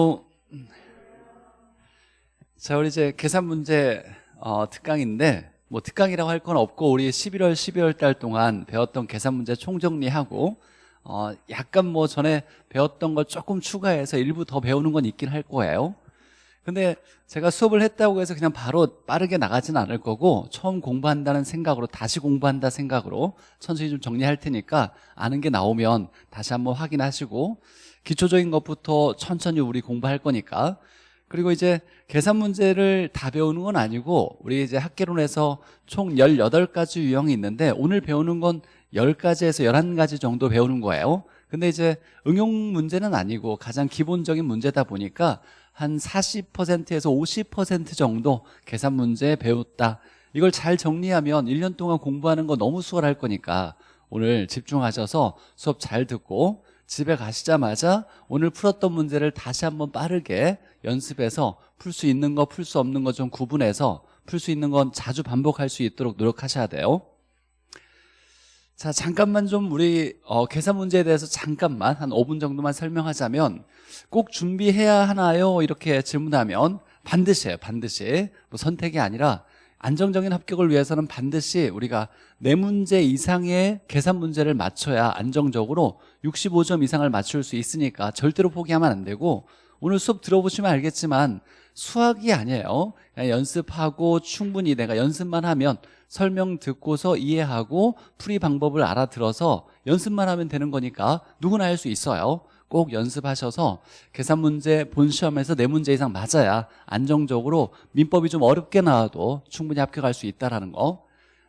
어, 자, 우리 이제 계산 문제 어, 특강인데 뭐 특강이라고 할 건 없고 우리 11월, 12월 달 동안 배웠던 계산 문제 총정리하고 어, 약간 뭐 전에 배웠던 걸 조금 추가해서 일부 더 배우는 건 있긴 할 거예요. 근데 제가 수업을 했다고 해서 그냥 바로 빠르게 나가지는 않을 거고 처음 공부한다는 생각으로 다시 공부한다 생각으로 천천히 좀 정리할 테니까 아는 게 나오면 다시 한번 확인하시고 기초적인 것부터 천천히 우리 공부할 거니까. 그리고 이제 계산 문제를 다 배우는 건 아니고 우리 이제 학계론에서 총 18가지 유형이 있는데 오늘 배우는 건 10가지에서 11가지 정도 배우는 거예요. 근데 이제 응용 문제는 아니고 가장 기본적인 문제다 보니까 한 40%에서 50% 정도 계산 문제 배웠다. 이걸 잘 정리하면 1년 동안 공부하는 거 너무 수월할 거니까 오늘 집중하셔서 수업 잘 듣고 집에 가시자마자 오늘 풀었던 문제를 다시 한번 빠르게 연습해서 풀 수 있는 거 풀 수 없는 거 좀 구분해서 풀 수 있는 건 자주 반복할 수 있도록 노력하셔야 돼요 자 잠깐만 좀 우리 어, 계산 문제에 대해서 잠깐만 한 5분 정도만 설명하자면 꼭 준비해야 하나요? 이렇게 질문하면 반드시 반드시 뭐 선택이 아니라 안정적인 합격을 위해서는 반드시 우리가 네 문제 이상의 계산 문제를 맞춰야 안정적으로 65점 이상을 맞출 수 있으니까 절대로 포기하면 안 되고 오늘 수업 들어보시면 알겠지만 수학이 아니에요. 연습하고 충분히 내가 연습만 하면 설명 듣고서 이해하고 풀이 방법을 알아들어서 연습만 하면 되는 거니까 누구나 할 수 있어요 꼭 연습하셔서 계산 문제 본 시험에서 네 문제 이상 맞아야 안정적으로 민법이 좀 어렵게 나와도 충분히 합격할 수 있다는 거.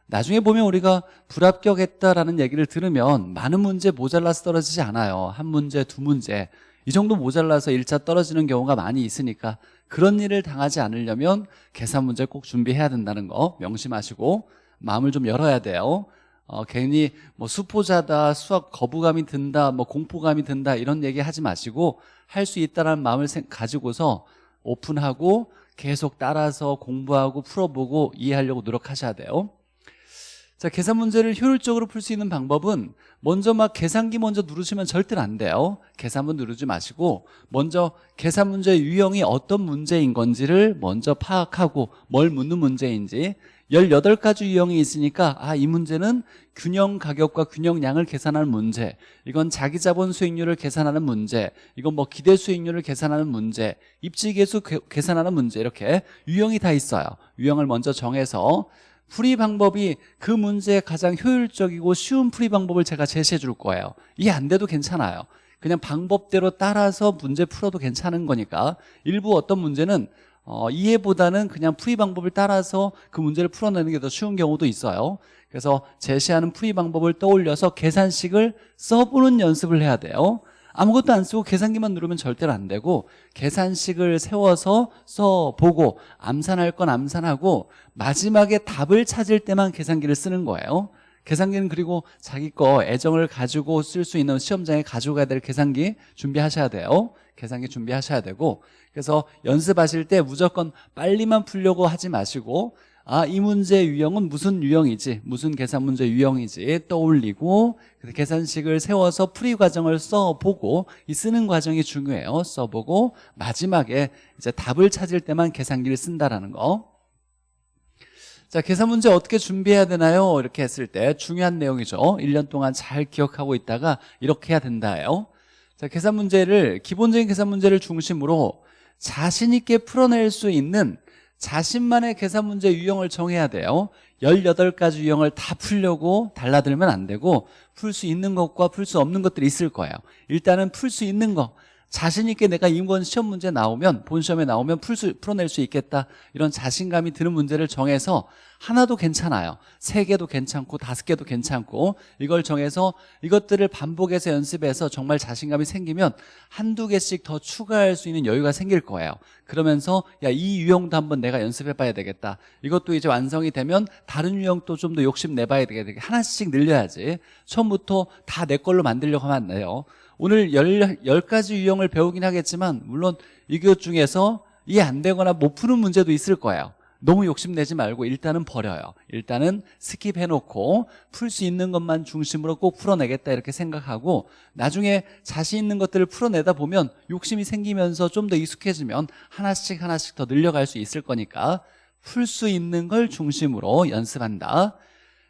나중에 보면 우리가 불합격했다라는 얘기를 들으면 많은 문제 모자라서 떨어지지 않아요. 한 문제, 두 문제. 이 정도 모자라서 1차 떨어지는 경우가 많이 있으니까 그런 일을 당하지 않으려면 계산 문제 꼭 준비해야 된다는 거 명심하시고 마음을 좀 열어야 돼요 어, 괜히 뭐 수포자다 수학 거부감이 든다 뭐 공포감이 든다 이런 얘기 하지 마시고 할 수 있다는 마음을 가지고서 오픈하고 계속 따라서 공부하고 풀어보고 이해하려고 노력하셔야 돼요. 자 계산 문제를 효율적으로 풀 수 있는 방법은 먼저 막 계산기 먼저 누르시면 절대로 안 돼요. 계산문 누르지 마시고 먼저 계산 문제 유형이 어떤 문제인 건지를 먼저 파악하고 뭘 묻는 문제인지 18가지 유형이 있으니까 아 이 문제는 균형 가격과 균형량을 계산하는 문제 이건 자기 자본 수익률을 계산하는 문제 이건 뭐 기대 수익률을 계산하는 문제 입지계수 계산하는 문제 이렇게 유형이 다 있어요. 유형을 먼저 정해서 풀이 방법이 그 문제에 가장 효율적이고 쉬운 풀이 방법을 제가 제시해 줄 거예요. 이게 안 돼도 괜찮아요. 그냥 방법대로 따라서 문제 풀어도 괜찮은 거니까. 일부 어떤 문제는 어, 이해보다는 그냥 풀이 방법을 따라서 그 문제를 풀어내는 게 더 쉬운 경우도 있어요. 그래서 제시하는 풀이 방법을 떠올려서 계산식을 써보는 연습을 해야 돼요. 아무것도 안 쓰고 계산기만 누르면 절대로 안 되고 계산식을 세워서 써보고 암산할 건 암산하고 마지막에 답을 찾을 때만 계산기를 쓰는 거예요. 계산기는 그리고 자기 거 애정을 가지고 쓸 수 있는 시험장에 가져가야 될 계산기 준비하셔야 돼요 계산기 준비하셔야 되고 그래서 연습하실 때 무조건 빨리만 풀려고 하지 마시고 아, 이 문제 유형은 무슨 유형이지? 무슨 계산 문제 유형이지? 떠올리고 계산식을 세워서 풀이 과정을 써보고 이 쓰는 과정이 중요해요. 써보고 마지막에 이제 답을 찾을 때만 계산기를 쓴다라는 거. 자, 계산 문제 어떻게 준비해야 되나요? 이렇게 했을 때 중요한 내용이죠. 1년 동안 잘 기억하고 있다가 이렇게 해야 된다예요 자, 계산 문제를 기본적인 계산 문제를 중심으로 자신 있게 풀어낼 수 있는 자신만의 계산 문제 유형을 정해야 돼요. 18가지 유형을 다 풀려고 달라들면 안 되고 풀 수 있는 것과 풀 수 없는 것들이 있을 거예요. 일단은 풀 수 있는 거 자신 있게 내가 이번 시험 문제 나오면 본 시험에 나오면 풀 수, 풀어낼 수 있겠다. 이런 자신감이 드는 문제를 정해서 하나도 괜찮아요. 세 개도 괜찮고 다섯 개도 괜찮고 이걸 정해서 이것들을 반복해서 연습해서 정말 자신감이 생기면 한두 개씩 더 추가할 수 있는 여유가 생길 거예요. 그러면서 야 이 유형도 한번 내가 연습해 봐야 되겠다. 이것도 이제 완성이 되면 다른 유형도 좀 더 욕심 내봐야 되겠다. 하나씩 늘려야지. 처음부터 다 내 걸로 만들려고 하면 안 돼요 오늘 10, 10가지 유형을 배우긴 하겠지만 물론 이것 중에서 이해 안 되거나 못 푸는 문제도 있을 거예요. 너무 욕심내지 말고 일단은 버려요. 일단은 skip해놓고 풀 수 있는 것만 중심으로 꼭 풀어내겠다 이렇게 생각하고 나중에 자신 있는 것들을 풀어내다 보면 욕심이 생기면서 좀 더 익숙해지면 하나씩 하나씩 더 늘려갈 수 있을 거니까 풀 수 있는 걸 중심으로 연습한다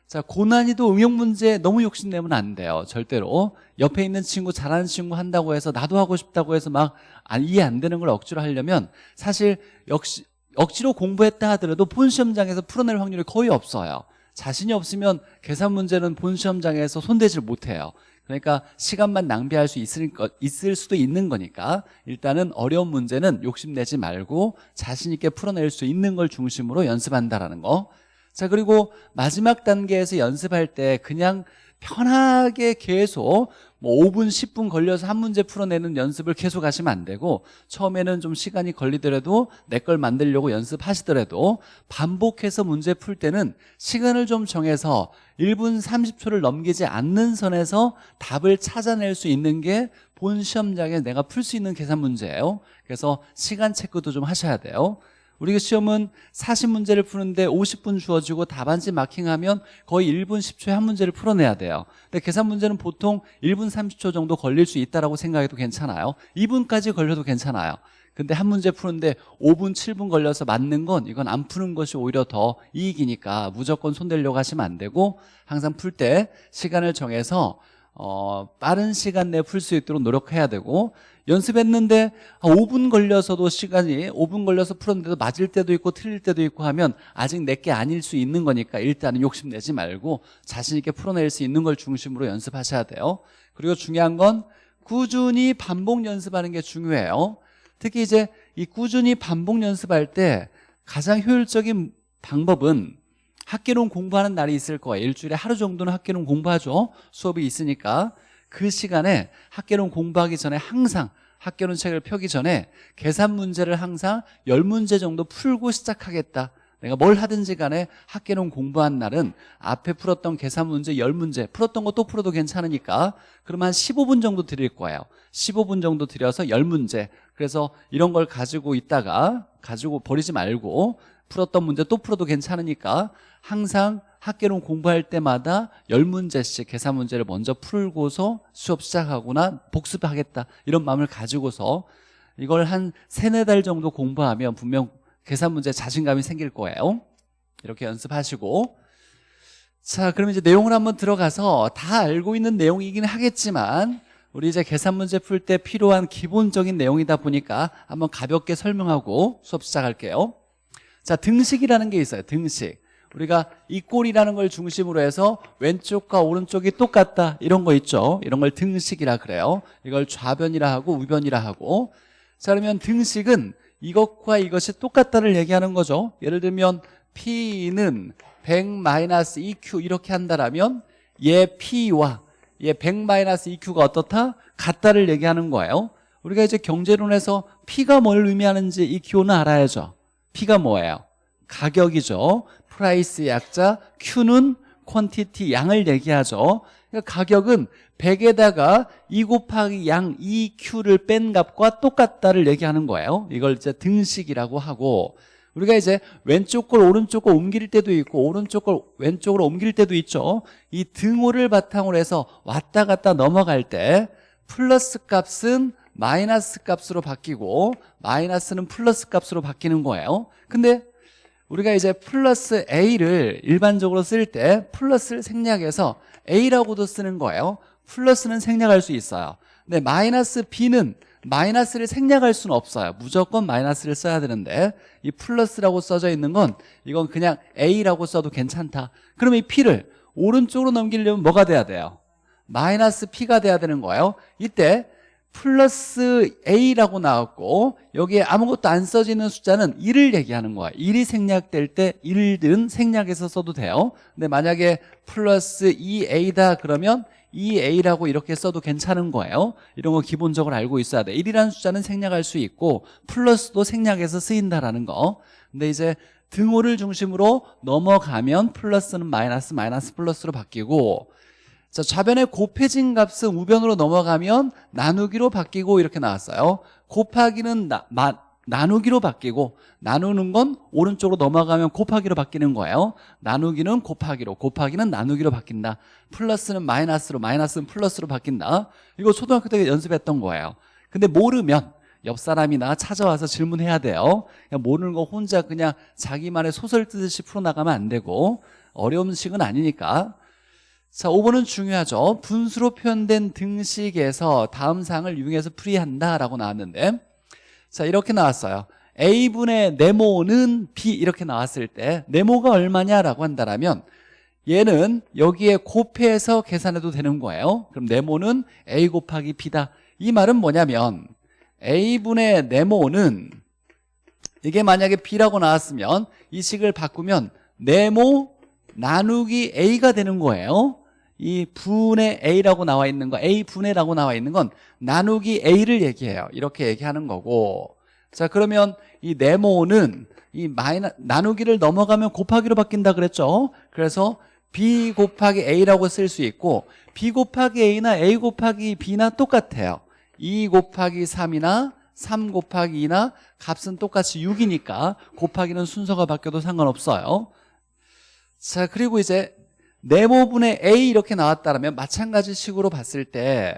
자 고난이도 응용 문제 너무 욕심내면 안 돼요 절대로. 옆에 있는 친구 잘하는 친구 한다고 해서 나도 하고 싶다고 해서 막 안- 이해 안 되는 걸 억지로 하려면 사실 역시 억지로 공부했다 하더라도 본 시험장에서 풀어낼 확률이 거의 없어요. 자신이 없으면 계산 문제는 본 시험장에서 손대질 못해요. 그러니까 시간만 낭비할 수 있을, 거, 있을 수도 있는 거니까 일단은 어려운 문제는 욕심내지 말고 자신 있게 풀어낼 수 있는 걸 중심으로 연습한다라는 거 자 그리고 마지막 단계에서 연습할 때 그냥 편하게 계속 뭐 5분 10분 걸려서 한 문제 풀어내는 연습을 계속 하시면 안 되고 처음에는 좀 시간이 걸리더라도 내 걸 만들려고 연습하시더라도 반복해서 문제 풀 때는 시간을 좀 정해서 1분 30초를 넘기지 않는 선에서 답을 찾아낼 수 있는 게 본 시험장에 내가 풀 수 있는 계산 문제예요. 그래서 시간 체크도 좀 하셔야 돼요 우리가 시험은 40문제를 푸는데 50분 주어지고 답안지 마킹하면 거의 1분 10초에 한 문제를 풀어내야 돼요. 근데 계산 문제는 보통 1분 30초 정도 걸릴 수 있다고 생각해도 괜찮아요. 2분까지 걸려도 괜찮아요. 근데 한 문제 푸는데 5분 7분 걸려서 맞는 건 이건 안 푸는 것이 오히려 더 이익이니까 무조건 손대려고 하시면 안 되고 항상 풀 때 시간을 정해서 어, 빠른 시간 내에 풀 수 있도록 노력해야 되고 연습했는데 한 5분 걸려서도 시간이 5분 걸려서 풀었는데도 맞을 때도 있고 틀릴 때도 있고 하면 아직 내게 아닐 수 있는 거니까 일단은 욕심내지 말고 자신 있게 풀어낼 수 있는 걸 중심으로 연습하셔야 돼요. 그리고 중요한 건 꾸준히 반복 연습하는 게 중요해요. 특히 이제 이 꾸준히 반복 연습할 때 가장 효율적인 방법은 학계론 공부하는 날이 있을 거예요. 일주일에 하루 정도는 학계론 공부하죠. 수업이 있으니까. 그 시간에 학계론 공부하기 전에 항상 학계론 책을 펴기 전에 계산 문제를 항상 10문제 정도 풀고 시작하겠다. 내가 뭘 하든지 간에 학계론 공부한 날은 앞에 풀었던 계산 문제 10문제 풀었던 거 또 풀어도 괜찮으니까 그러면 한 15분 정도 드릴 거예요. 15분 정도 드려서 10문제. 그래서 이런 걸 가지고 있다가 가지고 버리지 말고 풀었던 문제 또 풀어도 괜찮으니까 항상 학계론 공부할 때마다 10문제씩 계산 문제를 먼저 풀고서 수업 시작하거나 복습하겠다 이런 마음을 가지고서 이걸 한 세네 달 정도 공부하면 분명 계산 문제 자신감이 생길 거예요. 이렇게 연습하시고. 자 그럼 이제 내용을 한번 들어가서 다 알고 있는 내용이긴 하겠지만 우리 이제 계산 문제 풀 때 필요한 기본적인 내용이다 보니까 한번 가볍게 설명하고 수업 시작할게요 자 등식이라는 게 있어요 등식. 우리가 이 꼴이라는 걸 중심으로 해서 왼쪽과 오른쪽이 똑같다 이런 거 있죠? 이런 걸 등식이라 그래요. 이걸 좌변이라 하고 우변이라 하고. 자 그러면 등식은 이것과 이것이 똑같다를 얘기하는 거죠. 예를 들면 P는 100-2Q 이렇게 한다라면 얘 P와 얘 100-2Q가 어떻다? 같다를 얘기하는 거예요. 우리가 이제 경제론에서 P가 뭘 의미하는지 이 기호는 알아야죠 P가 뭐예요? 가격이죠. price 약자 Q는 quantity 양을 얘기하죠. 그러니까 가격은 100에다가 2 곱하기 양 2Q를 뺀 값과 똑같다를 얘기하는 거예요. 이걸 이제 등식이라고 하고 우리가 이제 왼쪽 걸 오른쪽 걸 옮길 때도 있고 오른쪽 걸 왼쪽으로 옮길 때도 있죠. 이 등호를 바탕으로 해서 왔다 갔다 넘어갈 때 플러스 값은 마이너스 값으로 바뀌고 마이너스는 플러스 값으로 바뀌는 거예요. 근데 우리가 이제 플러스 A를 일반적으로 쓸 때 플러스를 생략해서 A라고도 쓰는 거예요. 플러스는 생략할 수 있어요. 근데 마이너스 B는 마이너스를 생략할 수는 없어요. 무조건 마이너스를 써야 되는데 이 플러스라고 써져 있는 건 이건 그냥 A라고 써도 괜찮다. 그럼 이 P를 오른쪽으로 넘기려면 뭐가 돼야 돼요? 마이너스 P가 돼야 되는 거예요. 이때 플러스 A라고 나왔고 여기에 아무것도 안 써지는 숫자는 1을 얘기하는 거야. 1이 생략될 때 1은 생략해서 써도 돼요. 근데 만약에 플러스 2A다 그러면 2A라고 이렇게 써도 괜찮은 거예요. 이런 거 기본적으로 알고 있어야 돼. 1이라는 숫자는 생략할 수 있고 플러스도 생략해서 쓰인다라는 거. 근데 이제 등호를 중심으로 넘어가면 플러스는 마이너스 마이너스 플러스로 바뀌고 자, 좌변의 곱해진 값은 우변으로 넘어가면 나누기로 바뀌고 이렇게 나왔어요. 곱하기는 나, 마, 나누기로 바뀌고 나누는 건 오른쪽으로 넘어가면 곱하기로 바뀌는 거예요. 나누기는 곱하기로 곱하기는 나누기로 바뀐다. 플러스는 마이너스로 마이너스는 플러스로 바뀐다. 이거 초등학교 때 연습했던 거예요. 근데 모르면 옆 사람이나 찾아와서 질문해야 돼요. 그냥 모르는 거 혼자 그냥 자기만의 소설 뜨듯이 풀어나가면 안 되고 어려운 식은 아니니까 자 5번은 중요하죠. 분수로 표현된 등식에서 다음 사항을 이용해서 풀이한다 라고 나왔는데 자 이렇게 나왔어요. A분의 네모는 B 이렇게 나왔을 때 네모가 얼마냐라고 한다면 얘는 여기에 곱해서 계산해도 되는 거예요. 그럼 네모는 A 곱하기 B다. 이 말은 뭐냐면 A분의 네모는 이게 만약에 B라고 나왔으면 이 식을 바꾸면 네모 나누기 A가 되는 거예요 이 분의 A라고 나와 있는 거 A분의라고 나와 있는 건 나누기 A를 얘기해요. 이렇게 얘기하는 거고. 자 그러면 이 네모는 이 마이너 나누기를 넘어가면 곱하기로 바뀐다 그랬죠? 그래서 B 곱하기 A라고 쓸 수 있고 B 곱하기 A나 A 곱하기 B나 똑같아요. 2 곱하기 3이나 3 곱하기 2나 값은 똑같이 6이니까 곱하기는 순서가 바뀌어도 상관없어요. 자 그리고 이제 네모분의 A 이렇게 나왔다면 마찬가지 식으로 봤을 때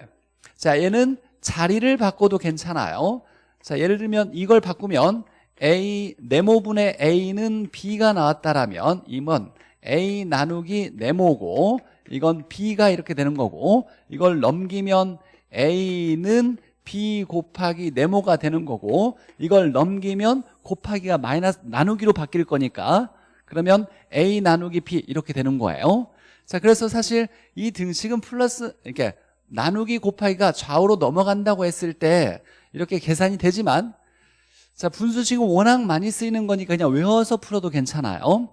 자 얘는 자리를 바꿔도 괜찮아요. 자 예를 들면 이걸 바꾸면 A 네모분의 A는 B가 나왔다라면 이건 A 나누기 네모고 이건 B가 이렇게 되는 거고 이걸 넘기면 A는 B 곱하기 네모가 되는 거고 이걸 넘기면 곱하기가 마이너스 나누기로 바뀔 거니까 그러면 A 나누기 B 이렇게 되는 거예요 자 그래서 사실 이 등식은 플러스 이렇게 나누기 곱하기가 좌우로 넘어간다고 했을 때 이렇게 계산이 되지만 자 분수식은 워낙 많이 쓰이는 거니까 그냥 외워서 풀어도 괜찮아요.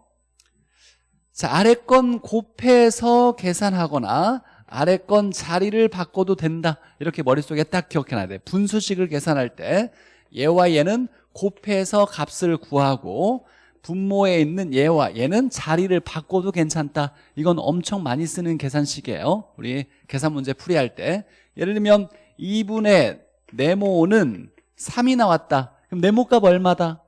자 아래 건 곱해서 계산하거나 아래 건 자리를 바꿔도 된다. 이렇게 머릿속에 딱 기억해놔야 돼. 분수식을 계산할 때 얘와 얘는 곱해서 값을 구하고 분모에 있는 얘와 얘는 자리를 바꿔도 괜찮다. 이건 엄청 많이 쓰는 계산식이에요. 우리 계산 문제 풀이할 때. 예를 들면 2분의 네모는 3이 나왔다. 그럼 네모값 얼마다?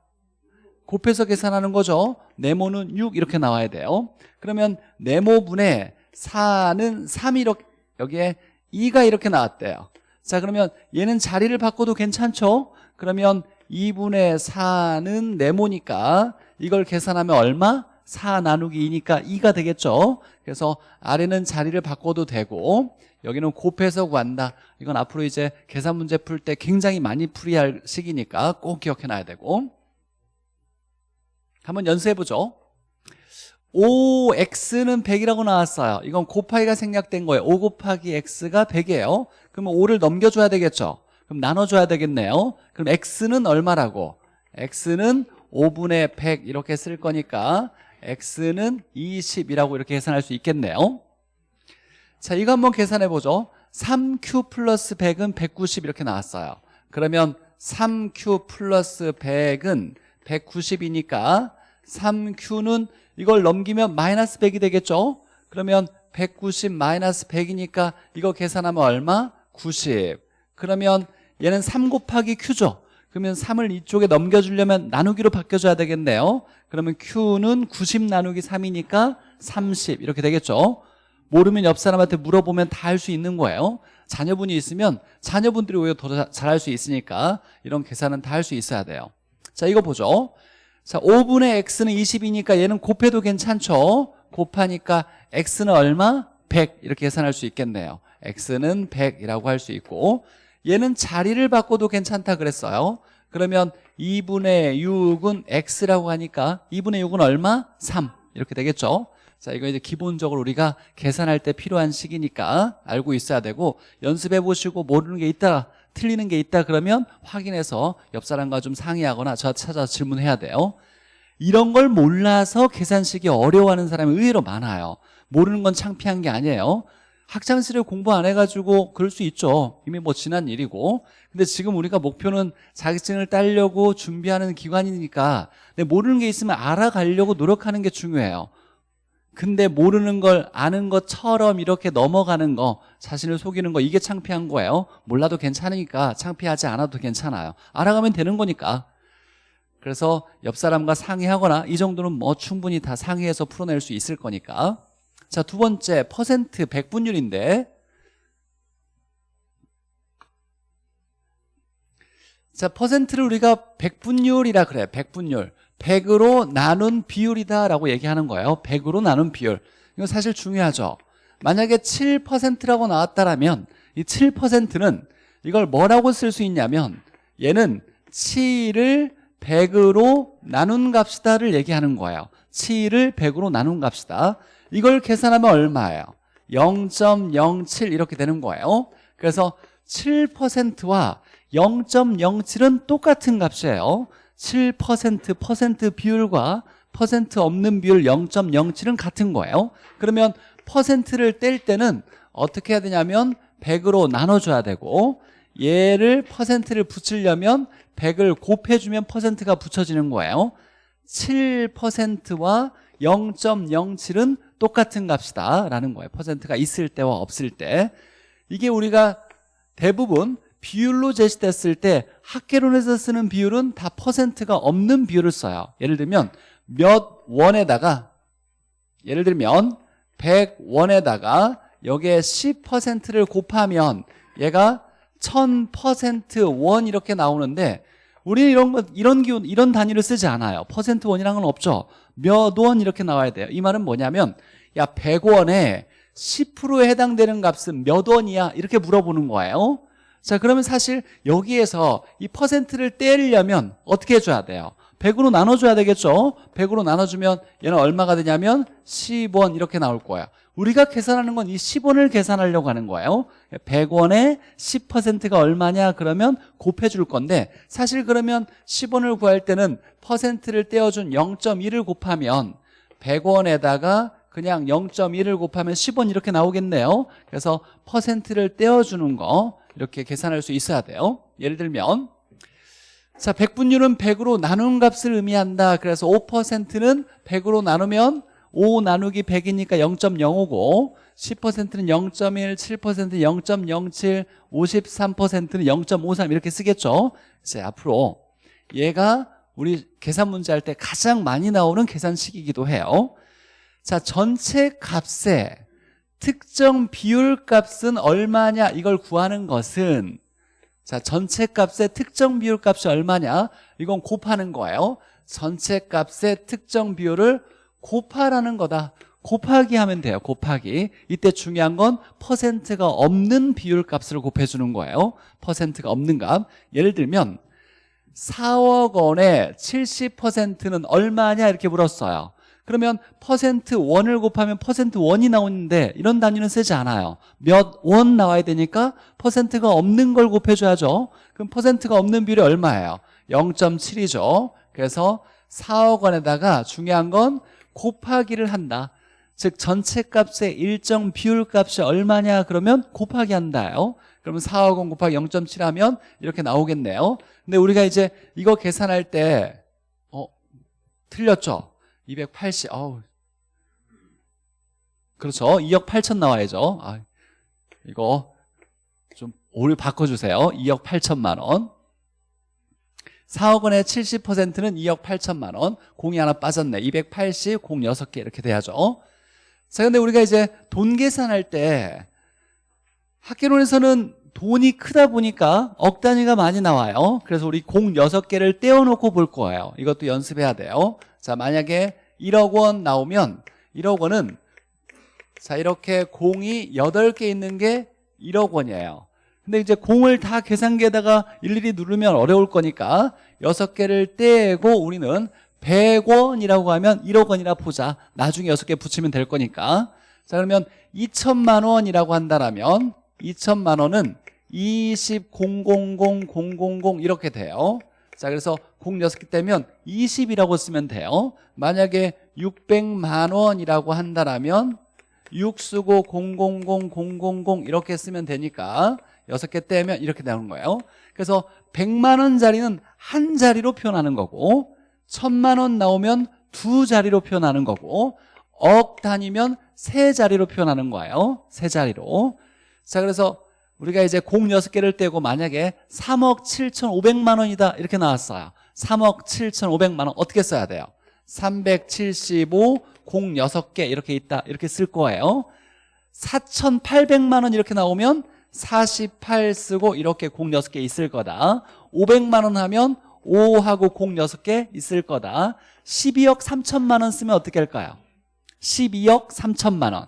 곱해서 계산하는 거죠. 네모는 6 이렇게 나와야 돼요. 그러면 네모분의 4는 3 이렇게 여기에 2가 이렇게 나왔대요. 자 그러면 얘는 자리를 바꿔도 괜찮죠? 그러면 2분의 4는 네모니까 이걸 계산하면 얼마? 4 나누기 2니까 2가 되겠죠? 그래서 아래는 자리를 바꿔도 되고 여기는 곱해서 구한다. 이건 앞으로 이제 계산 문제 풀 때 굉장히 많이 풀이할 시기니까 꼭 기억해놔야 되고. 한번 연습해보죠. 5x는 100이라고 나왔어요. 이건 곱하기가 생략된 거예요. 5 곱하기 x가 100이에요. 그러면 5를 넘겨줘야 되겠죠? 그럼 나눠줘야 되겠네요. 그럼 x는 얼마라고? x는 5분의 100 이렇게 쓸 거니까 x는 20이라고 이렇게 계산할 수 있겠네요. 자 이거 한번 계산해 보죠. 3q 플러스 100은 190 이렇게 나왔어요. 그러면 3q 플러스 100은 190이니까 3q는 이걸 넘기면 마이너스 100이 되겠죠? 그러면 190 마이너스 100이니까 이거 계산하면 얼마? 90 그러면 얘는 3 곱하기 q죠 그러면 3을 이쪽에 넘겨주려면 나누기로 바뀌어줘야 되겠네요. 그러면 q는 90 나누기 3이니까 30 이렇게 되겠죠? 모르면 옆 사람한테 물어보면 다 할 수 있는 거예요. 자녀분이 있으면 자녀분들이 오히려 더 잘할 수 있으니까 이런 계산은 다 할 수 있어야 돼요. 자 이거 보죠. 자 5분의 x는 20이니까 얘는 곱해도 괜찮죠? 곱하니까 x는 얼마? 100 이렇게 계산할 수 있겠네요. x는 100이라고 할 수 있고 얘는 자리를 바꿔도 괜찮다 그랬어요. 그러면 2분의 6은 x라고 하니까 2분의 6은 얼마? 3 이렇게 되겠죠? 자 이거 이제 기본적으로 우리가 계산할 때 필요한 식이니까 알고 있어야 되고 연습해 보시고 모르는 게 있다 틀리는 게 있다 그러면 확인해서 옆 사람과 좀 상의하거나 저 찾아 질문해야 돼요. 이런 걸 몰라서 계산식이 어려워하는 사람이 의외로 많아요. 모르는 건 창피한 게 아니에요 학창시절에 공부 안 해가지고 그럴 수 있죠. 이미 뭐 지난 일이고. 근데 지금 우리가 목표는 자격증을 따려고 준비하는 기관이니까 근데 모르는 게 있으면 알아가려고 노력하는 게 중요해요. 근데 모르는 걸 아는 것처럼 이렇게 넘어가는 거 자신을 속이는 거 이게 창피한 거예요. 몰라도 괜찮으니까 창피하지 않아도 괜찮아요. 알아가면 되는 거니까. 그래서 옆 사람과 상의하거나 이 정도는 뭐 충분히 다 상의해서 풀어낼 수 있을 거니까 자 두 번째 퍼센트 백분율인데. 자 퍼센트를 우리가 백분율이라 그래 백분율. 100으로 나눈 비율이다라고 얘기하는 거예요. 100으로 나눈 비율. 이거 사실 중요하죠. 만약에 7%라고 나왔다라면 이 7%는 이걸 뭐라고 쓸 수 있냐면 얘는 7을 100으로 나눈 값이다를 얘기하는 거예요. 7을 100으로 나눈 값이다 이걸 계산하면 얼마예요? 0.07 이렇게 되는 거예요. 그래서 7%와 0.07은 똑같은 값이에요. 7% 퍼센트 비율과 퍼센트 없는 비율 0.07은 같은 거예요. 그러면 퍼센트를 뗄 때는 어떻게 해야 되냐면 100으로 나눠줘야 되고 얘를 퍼센트를 붙이려면 100을 곱해주면 퍼센트가 붙여지는 거예요. 7%와 0.07은 똑같은 값이다 라는 거예요. 퍼센트가 있을 때와 없을 때. 이게 우리가 대부분 비율로 제시됐을 때 학계론에서 쓰는 비율은 다 퍼센트가 없는 비율을 써요. 예를 들면 몇 원에다가 예를 들면 100원에다가 여기에 10%를 곱하면 얘가 1000%원 이렇게 나오는데 우리는 이런 거 이런 기운 이런 단위를 쓰지 않아요. 퍼센트 원이랑은 없죠. 몇 원 이렇게 나와야 돼요. 이 말은 뭐냐면 야 100원에 10%에 해당되는 값은 몇 원이야? 이렇게 물어보는 거예요. 자, 그러면 사실 여기에서 이 퍼센트를 떼려면 어떻게 해줘야 돼요? 100으로 나눠줘야 되겠죠? 100으로 나눠주면 얘는 얼마가 되냐면 10원 이렇게 나올 거야. 우리가 계산하는 건 이 10원을 계산하려고 하는 거예요 100원에 10%가 얼마냐 그러면 곱해줄 건데 사실 그러면 10원을 구할 때는 퍼센트를 떼어준 0.1을 곱하면 100원에다가 그냥 0.1을 곱하면 10원 이렇게 나오겠네요. 그래서 퍼센트를 떼어주는 거 이렇게 계산할 수 있어야 돼요. 예를 들면 자 100분율은 100으로 나눈 값을 의미한다. 그래서 5%는 100으로 나누면 5 나누기 100이니까 0.05고 10%는 0.1, 7%는 0.07, 53%는 0.53 이렇게 쓰겠죠? 이제 앞으로 얘가 우리 계산 문제 할 때 가장 많이 나오는 계산식이기도 해요. 자 전체 값의 특정 비율 값은 얼마냐? 이걸 구하는 것은 자 전체 값의 특정 비율 값이 얼마냐? 이건 곱하는 거예요. 전체 값의 특정 비율을 곱하라는 거다. 곱하기 하면 돼요 곱하기. 이때 중요한 건 퍼센트가 없는 비율 값을 곱해주는 거예요. 퍼센트가 없는 값. 예를 들면 4억 원의 70%는 얼마냐? 이렇게 물었어요. 그러면 퍼센트 원을 곱하면 퍼센트 원이 나오는데 이런 단위는 쓰지 않아요. 몇 원 나와야 되니까 퍼센트가 없는 걸 곱해줘야죠. 그럼 퍼센트가 없는 비율이 얼마예요? 0.7이죠. 그래서 4억 원에다가 중요한 건 곱하기를 한다. 즉 전체 값의 일정 비율 값이 얼마냐 그러면 곱하기 한다요. 그러면 4억 원 곱하기 0.7 하면 이렇게 나오겠네요. 근데 우리가 이제 이거 계산할 때 어, 틀렸죠? 280 어우. 그렇죠? 2억 8천 나와야죠. 아, 이거 좀 오류 바꿔주세요. 2억 8천만 원 4억 원의 70%는 2억 8천만 원 공이 하나 빠졌네. 280, 공 6개 이렇게 돼야죠. 자 근데 우리가 이제 돈 계산할 때 학계론에서는 돈이 크다 보니까 억 단위가 많이 나와요. 그래서 우리 공 6개를 떼어놓고 볼 거예요. 이것도 연습해야 돼요. 자 만약에 1억 원 나오면 1억 원은 자 이렇게 공이 8개 있는 게 1억 원이에요 근데 이제 공을 다 계산기에다가 일일이 누르면 어려울 거니까 6개를 떼고 우리는 100원이라고 하면 1억 원이라 보자. 나중에 6개 붙이면 될 거니까. 자 그러면 2천만 원이라고 한다면 2천만 원은 20,000,000 이렇게 돼요. 자 그래서 공 6개 떼면 20이라고 쓰면 돼요. 만약에 600만 원이라고 한다면 6 쓰고 000,000 이렇게 쓰면 되니까 6개 떼면 이렇게 나오는 거예요. 그래서 100만 원짜리는 한 자리로 표현하는 거고 1000만 원 나오면 두 자리로 표현하는 거고 억 단위면 세 자리로 표현하는 거예요. 세 자리로. 자 그래서 우리가 이제 공 6개를 떼고 만약에 3억 7천 5백만 원이다 이렇게 나왔어요. 3억 7,500만 원 어떻게 써야 돼요? 375, 공 6개 이렇게 있다 이렇게 쓸 거예요. 4,800만 원 이렇게 나오면 48 쓰고 이렇게 공 6개 있을 거다. 500만 원 하면 5하고 공 6개 있을 거다. 12억 3천만 원 쓰면 어떻게 할까요? 12억 3천만 원.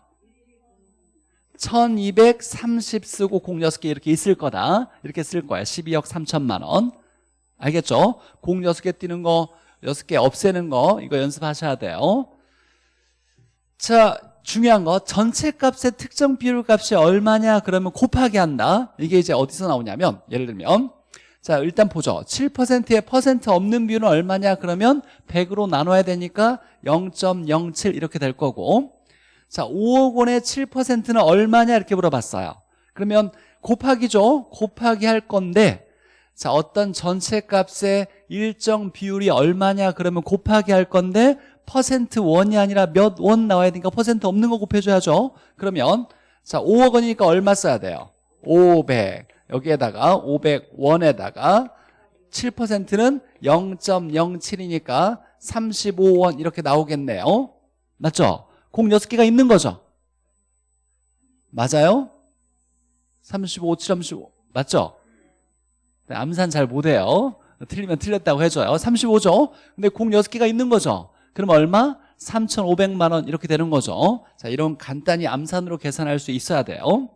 1230 쓰고 공 6개 이렇게 있을 거다. 이렇게 쓸 거야. 12억 3천만 원. 알겠죠? 공 6개 띄는 거 6개 없애는 거 이거 연습하셔야 돼요. 자 중요한 거 전체 값의 특정 비율 값이 얼마냐 그러면 곱하기 한다. 이게 이제 어디서 나오냐면 예를 들면 자 일단 보죠. 7%에 퍼센트 없는 비율은 얼마냐 그러면 100으로 나눠야 되니까 0.07 이렇게 될 거고 자 5억 원의 7%는 얼마냐 이렇게 물어봤어요. 그러면 곱하기죠? 곱하기 할 건데 자 어떤 전체 값의 일정 비율이 얼마냐 그러면 곱하기 할 건데 퍼센트 원이 아니라 몇 원 나와야 되니까 퍼센트 없는 거 곱해줘야죠. 그러면 자 5억 원이니까 얼마 써야 돼요? 500 여기에다가 500원에다가 7%는 0.07이니까 35원 이렇게 나오겠네요. 맞죠? 공 6개가 있는 거죠? 맞아요? 35, 35 맞죠? 네, 암산 잘 못해요. 틀리면 틀렸다고 해줘요. 35죠? 근데 공 6개가 있는 거죠 그럼 얼마? 3,500만 원 이렇게 되는 거죠. 자 이런 간단히 암산으로 계산할 수 있어야 돼요.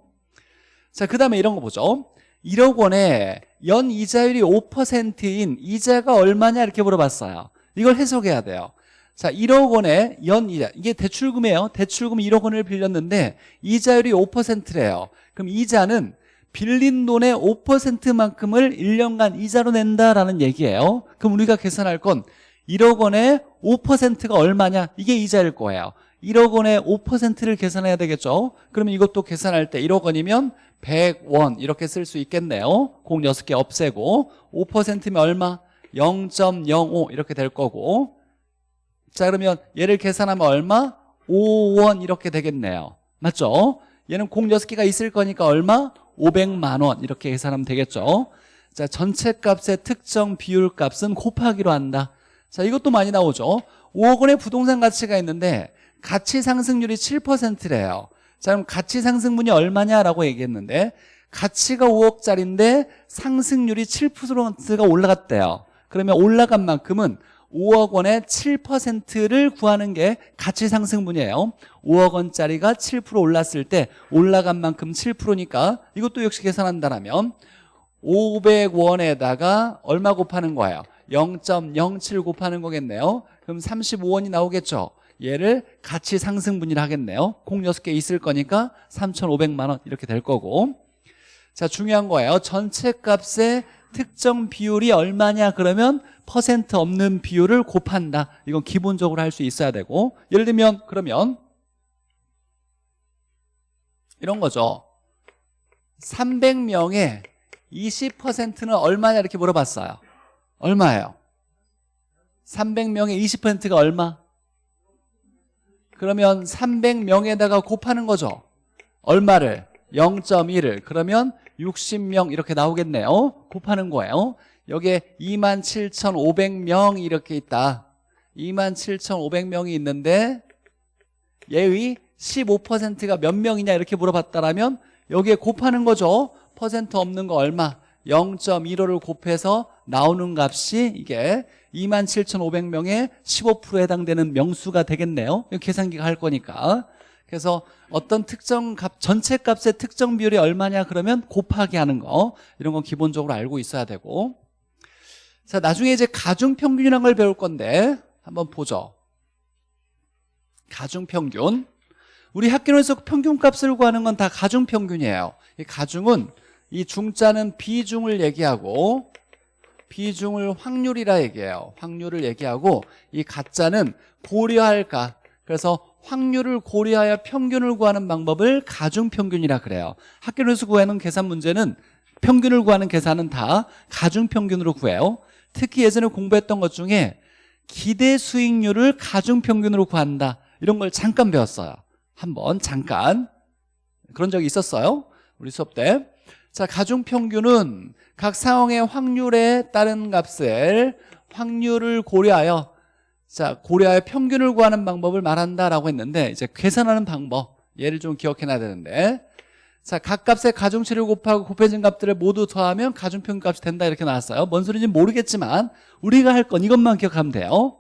자그 다음에 이런 거 보죠. 1억 원에 연 이자율이 5%인 이자가 얼마냐 이렇게 물어봤어요. 이걸 해석해야 돼요. 자 1억 원에 연 이자 이게 대출금이에요. 대출금 1억 원을 빌렸는데 이자율이 5%래요. 그럼 이자는 빌린 돈의 5%만큼을 1년간 이자로 낸다라는 얘기예요. 그럼 우리가 계산할 건 1억 원에 5%가 얼마냐? 이게 이자일 거예요. 1억 원에 5%를 계산해야 되겠죠? 그러면 이것도 계산할 때 1억 원이면 100원. 이렇게 쓸 수 있겠네요. 공 6개 없애고 5%면 얼마? 0.05 이렇게 될 거고. 자 그러면 얘를 계산하면 얼마? 5원 이렇게 되겠네요. 맞죠? 얘는 공 6개가 있을 거니까 얼마? 500만 원. 이렇게 계산하면 되겠죠? 자 전체 값의 특정 비율 값은 곱하기로 한다 자 이것도 많이 나오죠. 5억 원의 부동산 가치가 있는데 가치 상승률이 7%래요. 자 그럼 가치 상승분이 얼마냐라고 얘기했는데 가치가 5억짜리인데 상승률이 7%가 올라갔대요. 그러면 올라간 만큼은 5억 원의 7%를 구하는 게 가치 상승분이에요. 5억 원짜리가 7% 올랐을 때 올라간 만큼 7%니까 이것도 역시 계산한다면 500원에다가 얼마 곱하는 거예요 0.07 곱하는 거겠네요. 그럼 35원이 나오겠죠? 얘를 가치 상승분이라 하겠네요. 공 6개 있을 거니까 3,500만 원 이렇게 될 거고. 자 중요한 거예요. 전체 값의 특정 비율이 얼마냐? 그러면 퍼센트 없는 비율을 곱한다. 이건 기본적으로 할 수 있어야 되고. 예를 들면 그러면 이런 거죠. 300명의 20%는 얼마냐? 이렇게 물어봤어요 얼마예요? 300명의 20%가 얼마? 그러면 300명에다가 곱하는 거죠. 얼마를? 0.1을. 그러면 60명 이렇게 나오겠네요. 곱하는 거예요. 여기에 27,500명 이렇게 있다. 27,500명이 있는데 얘의 15%가 몇 명이냐 이렇게 물어봤다라면 여기에 곱하는 거죠. 퍼센트 없는 거 얼마 0.15를 곱해서 나오는 값이 이게 27,500명의 15%에 해당되는 명수가 되겠네요. 계산기가 할 거니까. 그래서 어떤 특정 값 전체 값의 특정 비율이 얼마냐 그러면 곱하기 하는 거. 이런 건 기본적으로 알고 있어야 되고. 자 나중에 이제 가중평균이라는 걸 배울 건데 한번 보죠. 가중평균. 우리 학교에서 평균값을 구하는 건 다 가중평균이에요. 이 가중은 이 중자는 비중을 얘기하고 비중을 확률이라 얘기해요. 확률을 얘기하고 이 가짜는 고려할까? 그래서 확률을 고려하여 평균을 구하는 방법을 가중평균이라 그래요. 학교에서 구하는 계산 문제는 평균을 구하는 계산은 다 가중평균으로 구해요. 특히 예전에 공부했던 것 중에 기대 수익률을 가중평균으로 구한다. 이런 걸 잠깐 배웠어요. 한번 잠깐. 그런 적이 있었어요. 우리 수업 때 자, 가중평균은 각 상황의 확률에 따른 값을 확률을 고려하여 자 고려하여 평균을 구하는 방법을 말한다라고 했는데 이제 계산하는 방법 얘를 좀 기억해놔야 되는데 자, 각 값의 가중치를 곱하고 곱해진 값들을 모두 더하면 가중평균 값이 된다 이렇게 나왔어요. 뭔 소리인지 모르겠지만 우리가 할 건 이것만 기억하면 돼요.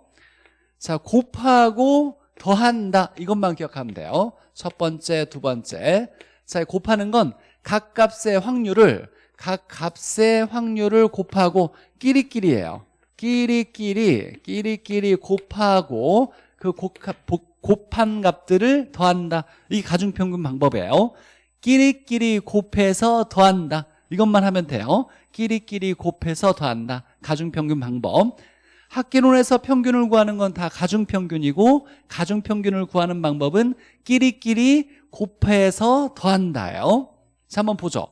자 곱하고 더한다 이것만 기억하면 돼요. 첫 번째 두 번째. 자 곱하는 건 각 값의 확률을 각 값의 확률을 곱하고 끼리끼리예요. 끼리끼리 끼리끼리 곱하고 그 곱한 값들을 더한다. 이게 가중평균 방법이에요. 끼리끼리 곱해서 더한다. 이것만 하면 돼요. 끼리끼리 곱해서 더한다. 가중평균 방법. 학계론에서 평균을 구하는 건 다 가중평균이고 가중평균을 구하는 방법은 끼리끼리 곱해서 더한다요 자 한번 보죠.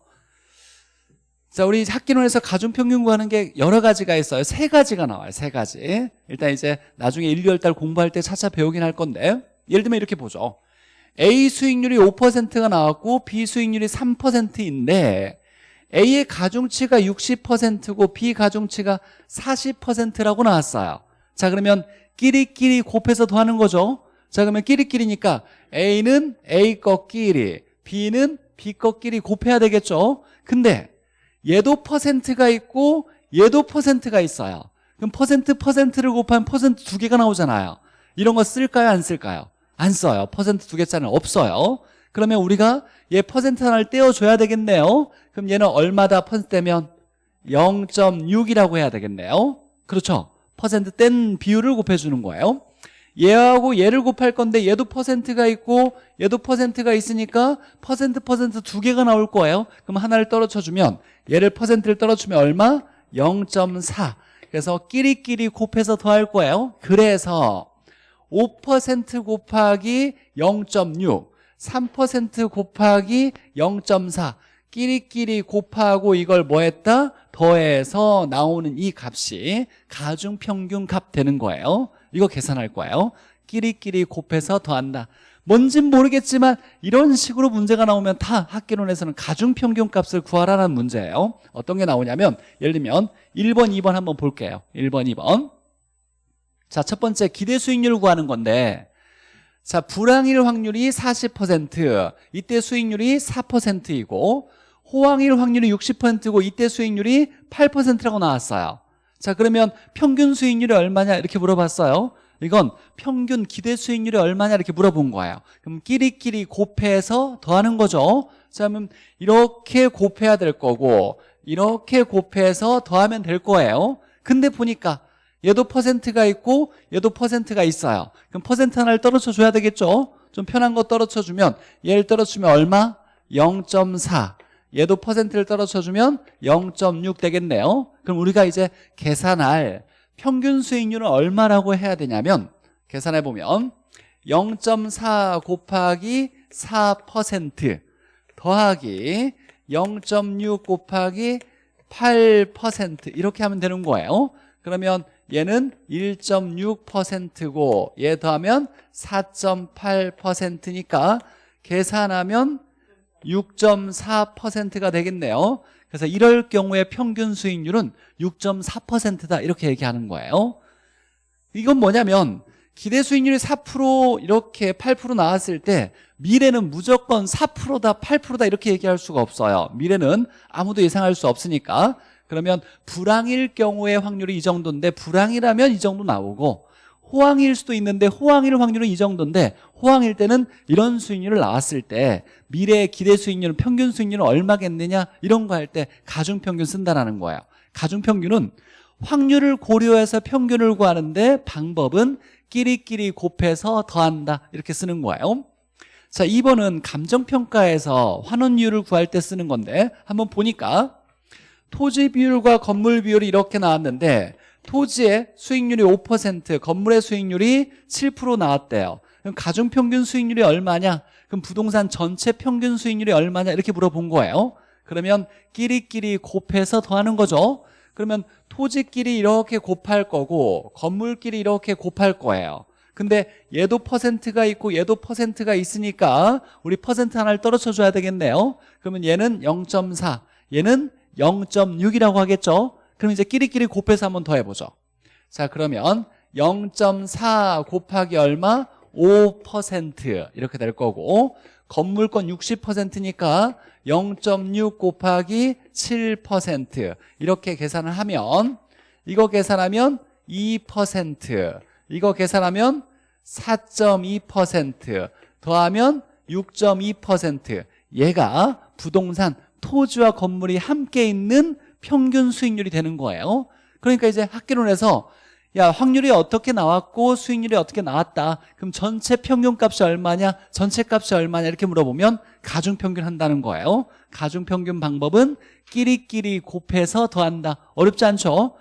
자 우리 학기론에서 가중평균 구하는 게 여러 가지가 있어요. 세 가지가 나와요 세 가지. 일단 이제 나중에 1, 2월 공부할 때 차차 배우긴 할 건데 예를 들면 이렇게 보죠. A 수익률이 5%가 나왔고 B 수익률이 3%인데 A의 가중치가 60%고 B 가중치가 40%라고 나왔어요. 자 그러면 끼리끼리 곱해서 더하는 거죠. 자 그러면 끼리끼리니까 A는 A 거끼리 B는 B 거끼리 곱해야 되겠죠? 근데 얘도 퍼센트가 있고 얘도 퍼센트가 있어요. 그럼 퍼센트 퍼센트를 곱하면 퍼센트 두 개가 나오잖아요. 이런 거 쓸까요? 안 쓸까요? 안 써요. 퍼센트 두 개짜리는 없어요. 그러면 우리가 얘 퍼센트 하나를 떼어줘야 되겠네요. 그럼 얘는 얼마다? 퍼센트면 0.6이라고 해야 되겠네요. 그렇죠? 퍼센트 뗀 비율을 곱해주는 거예요 얘하고 얘를 곱할 건데 얘도 퍼센트가 있고 얘도 퍼센트가 있으니까 퍼센트 퍼센트 두 개가 나올 거예요. 그럼 하나를 떨어쳐주면 얘를 퍼센트를 떨어주면 얼마? 0.4 그래서 끼리끼리 곱해서 더할 거예요. 그래서 5% 곱하기 0.6 3% 곱하기 0.4 끼리끼리 곱하고 이걸 뭐 했다? 더해서 나오는 이 값이 가중평균 값 되는 거예요 이거 계산할 거예요. 끼리끼리 곱해서 더한다. 뭔진 모르겠지만 이런 식으로 문제가 나오면 다 학계론에서는 가중평균 값을 구하라는 문제예요. 어떤 게 나오냐면 예를 들면 1번, 2번 한번 볼게요. 1번, 2번. 자, 첫 번째 기대 수익률을 구하는 건데 자, 불황일 확률이 40% 이때 수익률이 4%이고 호황일 확률이 60%고 이때 수익률이 8%라고 나왔어요 자 그러면 평균 수익률이 얼마냐 이렇게 물어봤어요. 이건 평균 기대 수익률이 얼마냐 이렇게 물어본 거예요. 그럼 끼리끼리 곱해서 더하는 거죠. 자 그러면 이렇게 곱해야 될 거고 이렇게 곱해서 더하면 될 거예요. 근데 보니까 얘도 퍼센트가 있고 얘도 퍼센트가 있어요. 그럼 퍼센트 하나를 떨어져 줘야 되겠죠? 좀 편한 거 떨어져 주면 얘를 떨어주면 얼마? 0.4 얘도 퍼센트를 떨어져 주면 0.6 되겠네요. 그럼 우리가 이제 계산할 평균 수익률은 얼마라고 해야 되냐면 계산해 보면 0.4 곱하기 4% 더하기 0.6 곱하기 8% 이렇게 하면 되는 거예요. 그러면 얘는 1.6%고 얘 더하면 4.8%니까 계산하면 6.4%가 되겠네요. 그래서 이럴 경우에 평균 수익률은 6.4%다. 이렇게 얘기하는 거예요. 이건 뭐냐면 기대 수익률이 4% 이렇게 8% 나왔을 때 미래는 무조건 4%다 8%다 이렇게 얘기할 수가 없어요. 미래는 아무도 예상할 수 없으니까. 그러면 불황일 경우의 확률이 이 정도인데 불황이라면 이 정도 나오고 호황일 수도 있는데 호황일 확률은 이 정도인데 호황일 때는 이런 수익률을 나왔을 때 미래의 기대 수익률은 평균 수익률은 얼마겠느냐 이런 거 할 때 가중평균 쓴다라는 거예요. 가중평균은 확률을 고려해서 평균을 구하는데 방법은 끼리끼리 곱해서 더한다 이렇게 쓰는 거예요. 자 2번은 감정평가에서 환원율을 구할 때 쓰는 건데 한번 보니까 토지 비율과 건물 비율이 이렇게 나왔는데 토지의 수익률이 5% 건물의 수익률이 7% 나왔대요. 그럼 가중평균 수익률이 얼마냐? 그럼 부동산 전체 평균 수익률이 얼마냐? 이렇게 물어본 거예요. 그러면 끼리끼리 곱해서 더하는 거죠. 그러면 토지끼리 이렇게 곱할 거고 건물끼리 이렇게 곱할 거예요. 근데 얘도 퍼센트가 있고 얘도 퍼센트가 있으니까 우리 퍼센트 하나를 떨어져 줘야 되겠네요. 그러면 얘는 0.4 얘는 0.6이라고 하겠죠 그럼 이제 끼리끼리 곱해서 한 번 더 해보죠. 자 그러면 0.4 곱하기 얼마? 5% 이렇게 될 거고 건물권 60%니까 0.6 곱하기 7% 이렇게 계산을 하면 이거 계산하면 2% 이거 계산하면 4.2% 더하면 6.2% 얘가 부동산 토지와 건물이 함께 있는 평균 수익률이 되는 거예요. 그러니까 이제 학계론에서 야 확률이 어떻게 나왔고 수익률이 어떻게 나왔다. 그럼 전체 평균값이 얼마냐? 전체 값이 얼마냐? 이렇게 물어보면 가중평균 한다는 거예요. 가중평균 방법은 끼리끼리 곱해서 더한다. 어렵지 않죠?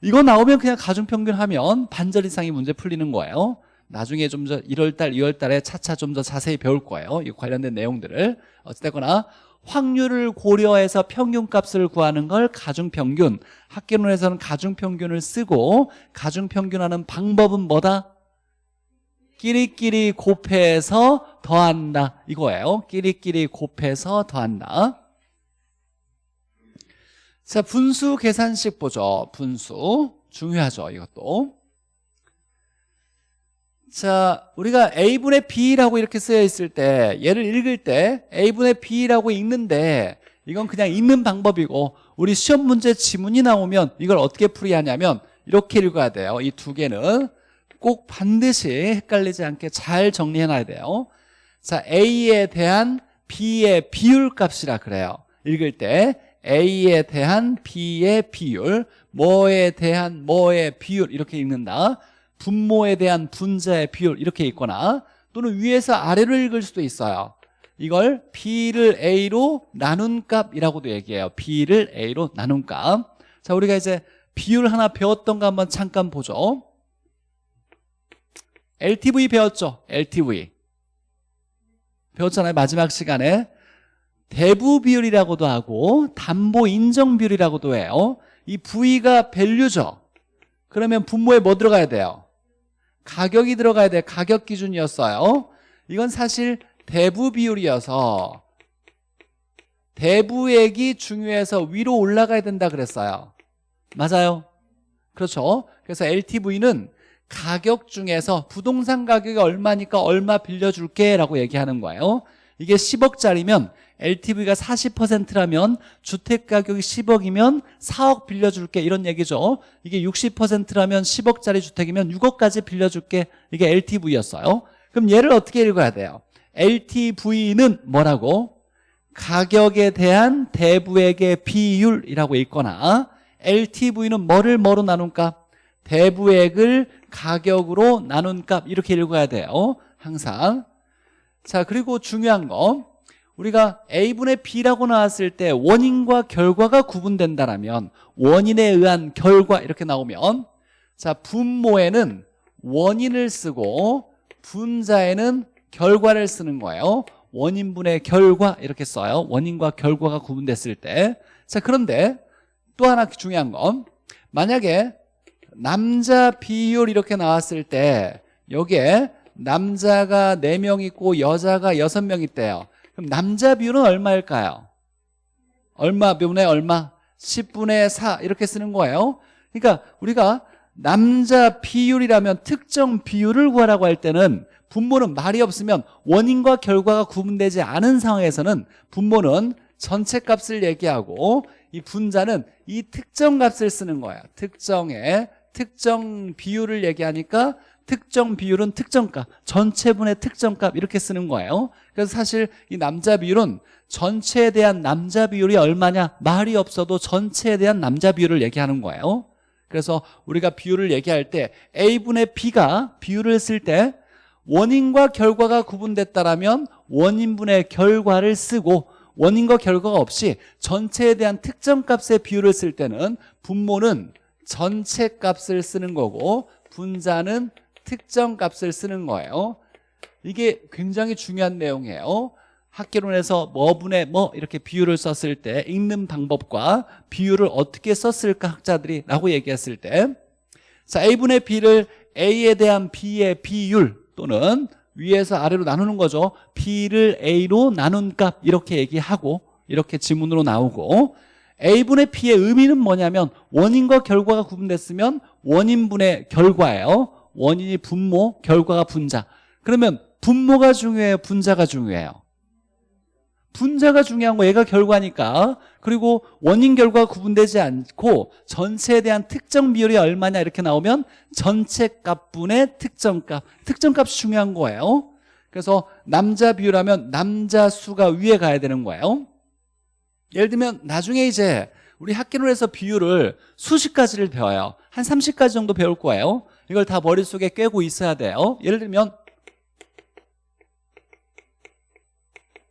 이거 나오면 그냥 가중평균 하면 반절 이상의 문제 풀리는 거예요. 나중에 좀 더 1월달 2월달에 차차 좀 더 자세히 배울 거예요. 이 관련된 내용들을. 어쨌거나 확률을 고려해서 평균값을 구하는 걸 가중평균 학계론에서는 가중평균을 쓰고 가중평균하는 방법은 뭐다? 끼리끼리 곱해서 더한다. 이거예요. 끼리끼리 곱해서 더한다. 자 분수 계산식 보죠. 분수. 중요하죠 이것도 자 우리가 a분의 b라고 이렇게 쓰여 있을 때 얘를 읽을 때 a분의 b라고 읽는데 이건 그냥 읽는 방법이고 우리 시험 문제 지문이 나오면 이걸 어떻게 풀이 하냐면 이렇게 읽어야 돼요. 이 두 개는 꼭 반드시 헷갈리지 않게 잘 정리해 놔야 돼요. 자 a에 대한 b의 비율 값이라 그래요. 읽을 때 a에 대한 b의 비율 뭐에 대한 뭐의 비율 이렇게 읽는다 분모에 대한 분자의 비율 이렇게 있거나 또는 위에서 아래로 읽을 수도 있어요. 이걸 B를 A로 나눈 값이라고도 얘기해요. B를 A로 나눈 값 자 우리가 이제 비율 하나 배웠던 거 한번 잠깐 보죠. LTV 배웠죠? LTV 배웠잖아요 마지막 시간에. 대부 비율이라고도 하고 담보 인정 비율이라고도 해요. 이 V가 밸류죠? 그러면 분모에 뭐 들어가야 돼요? 가격이 들어가야 돼. 가격 기준이었어요. 이건 사실 대부 비율이어서 대부액이 중요해서 위로 올라가야 된다 그랬어요. 맞아요? 그렇죠? 그래서 LTV는 가격 중에서 부동산 가격이 얼마니까 얼마 빌려줄게 라고 얘기하는 거예요. 이게 10억짜리면 LTV가 40%라면 주택 가격이 10억이면 4억 빌려줄게. 이런 얘기죠. 이게 60%라면 10억짜리 주택이면 6억까지 빌려줄게. 이게 LTV였어요. 그럼 얘를 어떻게 읽어야 돼요? LTV는 뭐라고? 가격에 대한 대부액의 비율이라고 읽거나 LTV는 뭐를 뭐로 나눈 값? 대부액을 가격으로 나눈 값. 이렇게 읽어야 돼요. 항상. 자 그리고 중요한 거 우리가 A분의 B라고 나왔을 때 원인과 결과가 구분된다면 원인에 의한 결과 이렇게 나오면 자 분모에는 원인을 쓰고 분자에는 결과를 쓰는 거예요. 원인분의 결과 이렇게 써요. 원인과 결과가 구분됐을 때 자 그런데 또 하나 중요한 건 만약에 남자 비율 이렇게 나왔을 때 여기에 남자가 4명 있고 여자가 6명 있대요 그럼 남자 비율은 얼마일까요? 얼마 분의 얼마? 10분의 4 이렇게 쓰는 거예요 그러니까 우리가 남자 비율이라면 특정 비율을 구하라고 할 때는 분모는 말이 없으면 원인과 결과가 구분되지 않은 상황에서는 분모는 전체 값을 얘기하고 이 분자는 이 특정 값을 쓰는 거야 특정의 특정 비율을 얘기하니까 특정 비율은 특정값 전체분의 특정값 이렇게 쓰는 거예요. 그래서 사실 이 남자 비율은 전체에 대한 남자 비율이 얼마냐 말이 없어도 전체에 대한 남자 비율을 얘기하는 거예요. 그래서 우리가 비율을 얘기할 때 A분의 B가 비율을 쓸 때 원인과 결과가 구분됐다면 원인분의 결과를 쓰고 원인과 결과가 없이 전체에 대한 특정 값의 비율을 쓸 때는 분모는 전체 값을 쓰는 거고 분자는 특정 값을 쓰는 거예요. 이게 굉장히 중요한 내용이에요. 학계론에서 뭐분의 뭐 이렇게 비율을 썼을 때 읽는 방법과 비율을 어떻게 썼을까 학자들이 라고 얘기했을 때 자, A분의 B를 A에 대한 B의 비율 또는 위에서 아래로 나누는 거죠. B를 A로 나눈 값 이렇게 얘기하고 이렇게 지문으로 나오고 A분의 B의 의미는 뭐냐면 원인과 결과가 구분됐으면 원인분의 결과예요. 원인이 분모, 결과가 분자. 그러면 분모가 중요해요? 분자가 중요해요? 분자가 중요한 거 얘가 결과니까. 그리고 원인 결과가 구분되지 않고 전체에 대한 특정 비율이 얼마냐 이렇게 나오면 전체 값분의 특정값. 특정값이 중요한 거예요. 그래서 남자 비율하면 남자 수가 위에 가야 되는 거예요 예를 들면 나중에 이제 우리 학기론에서 비율을 수십 가지를 배워요 한 30가지 정도 배울 거예요 이걸 다 머릿속에 꿰고 있어야 돼요 예를 들면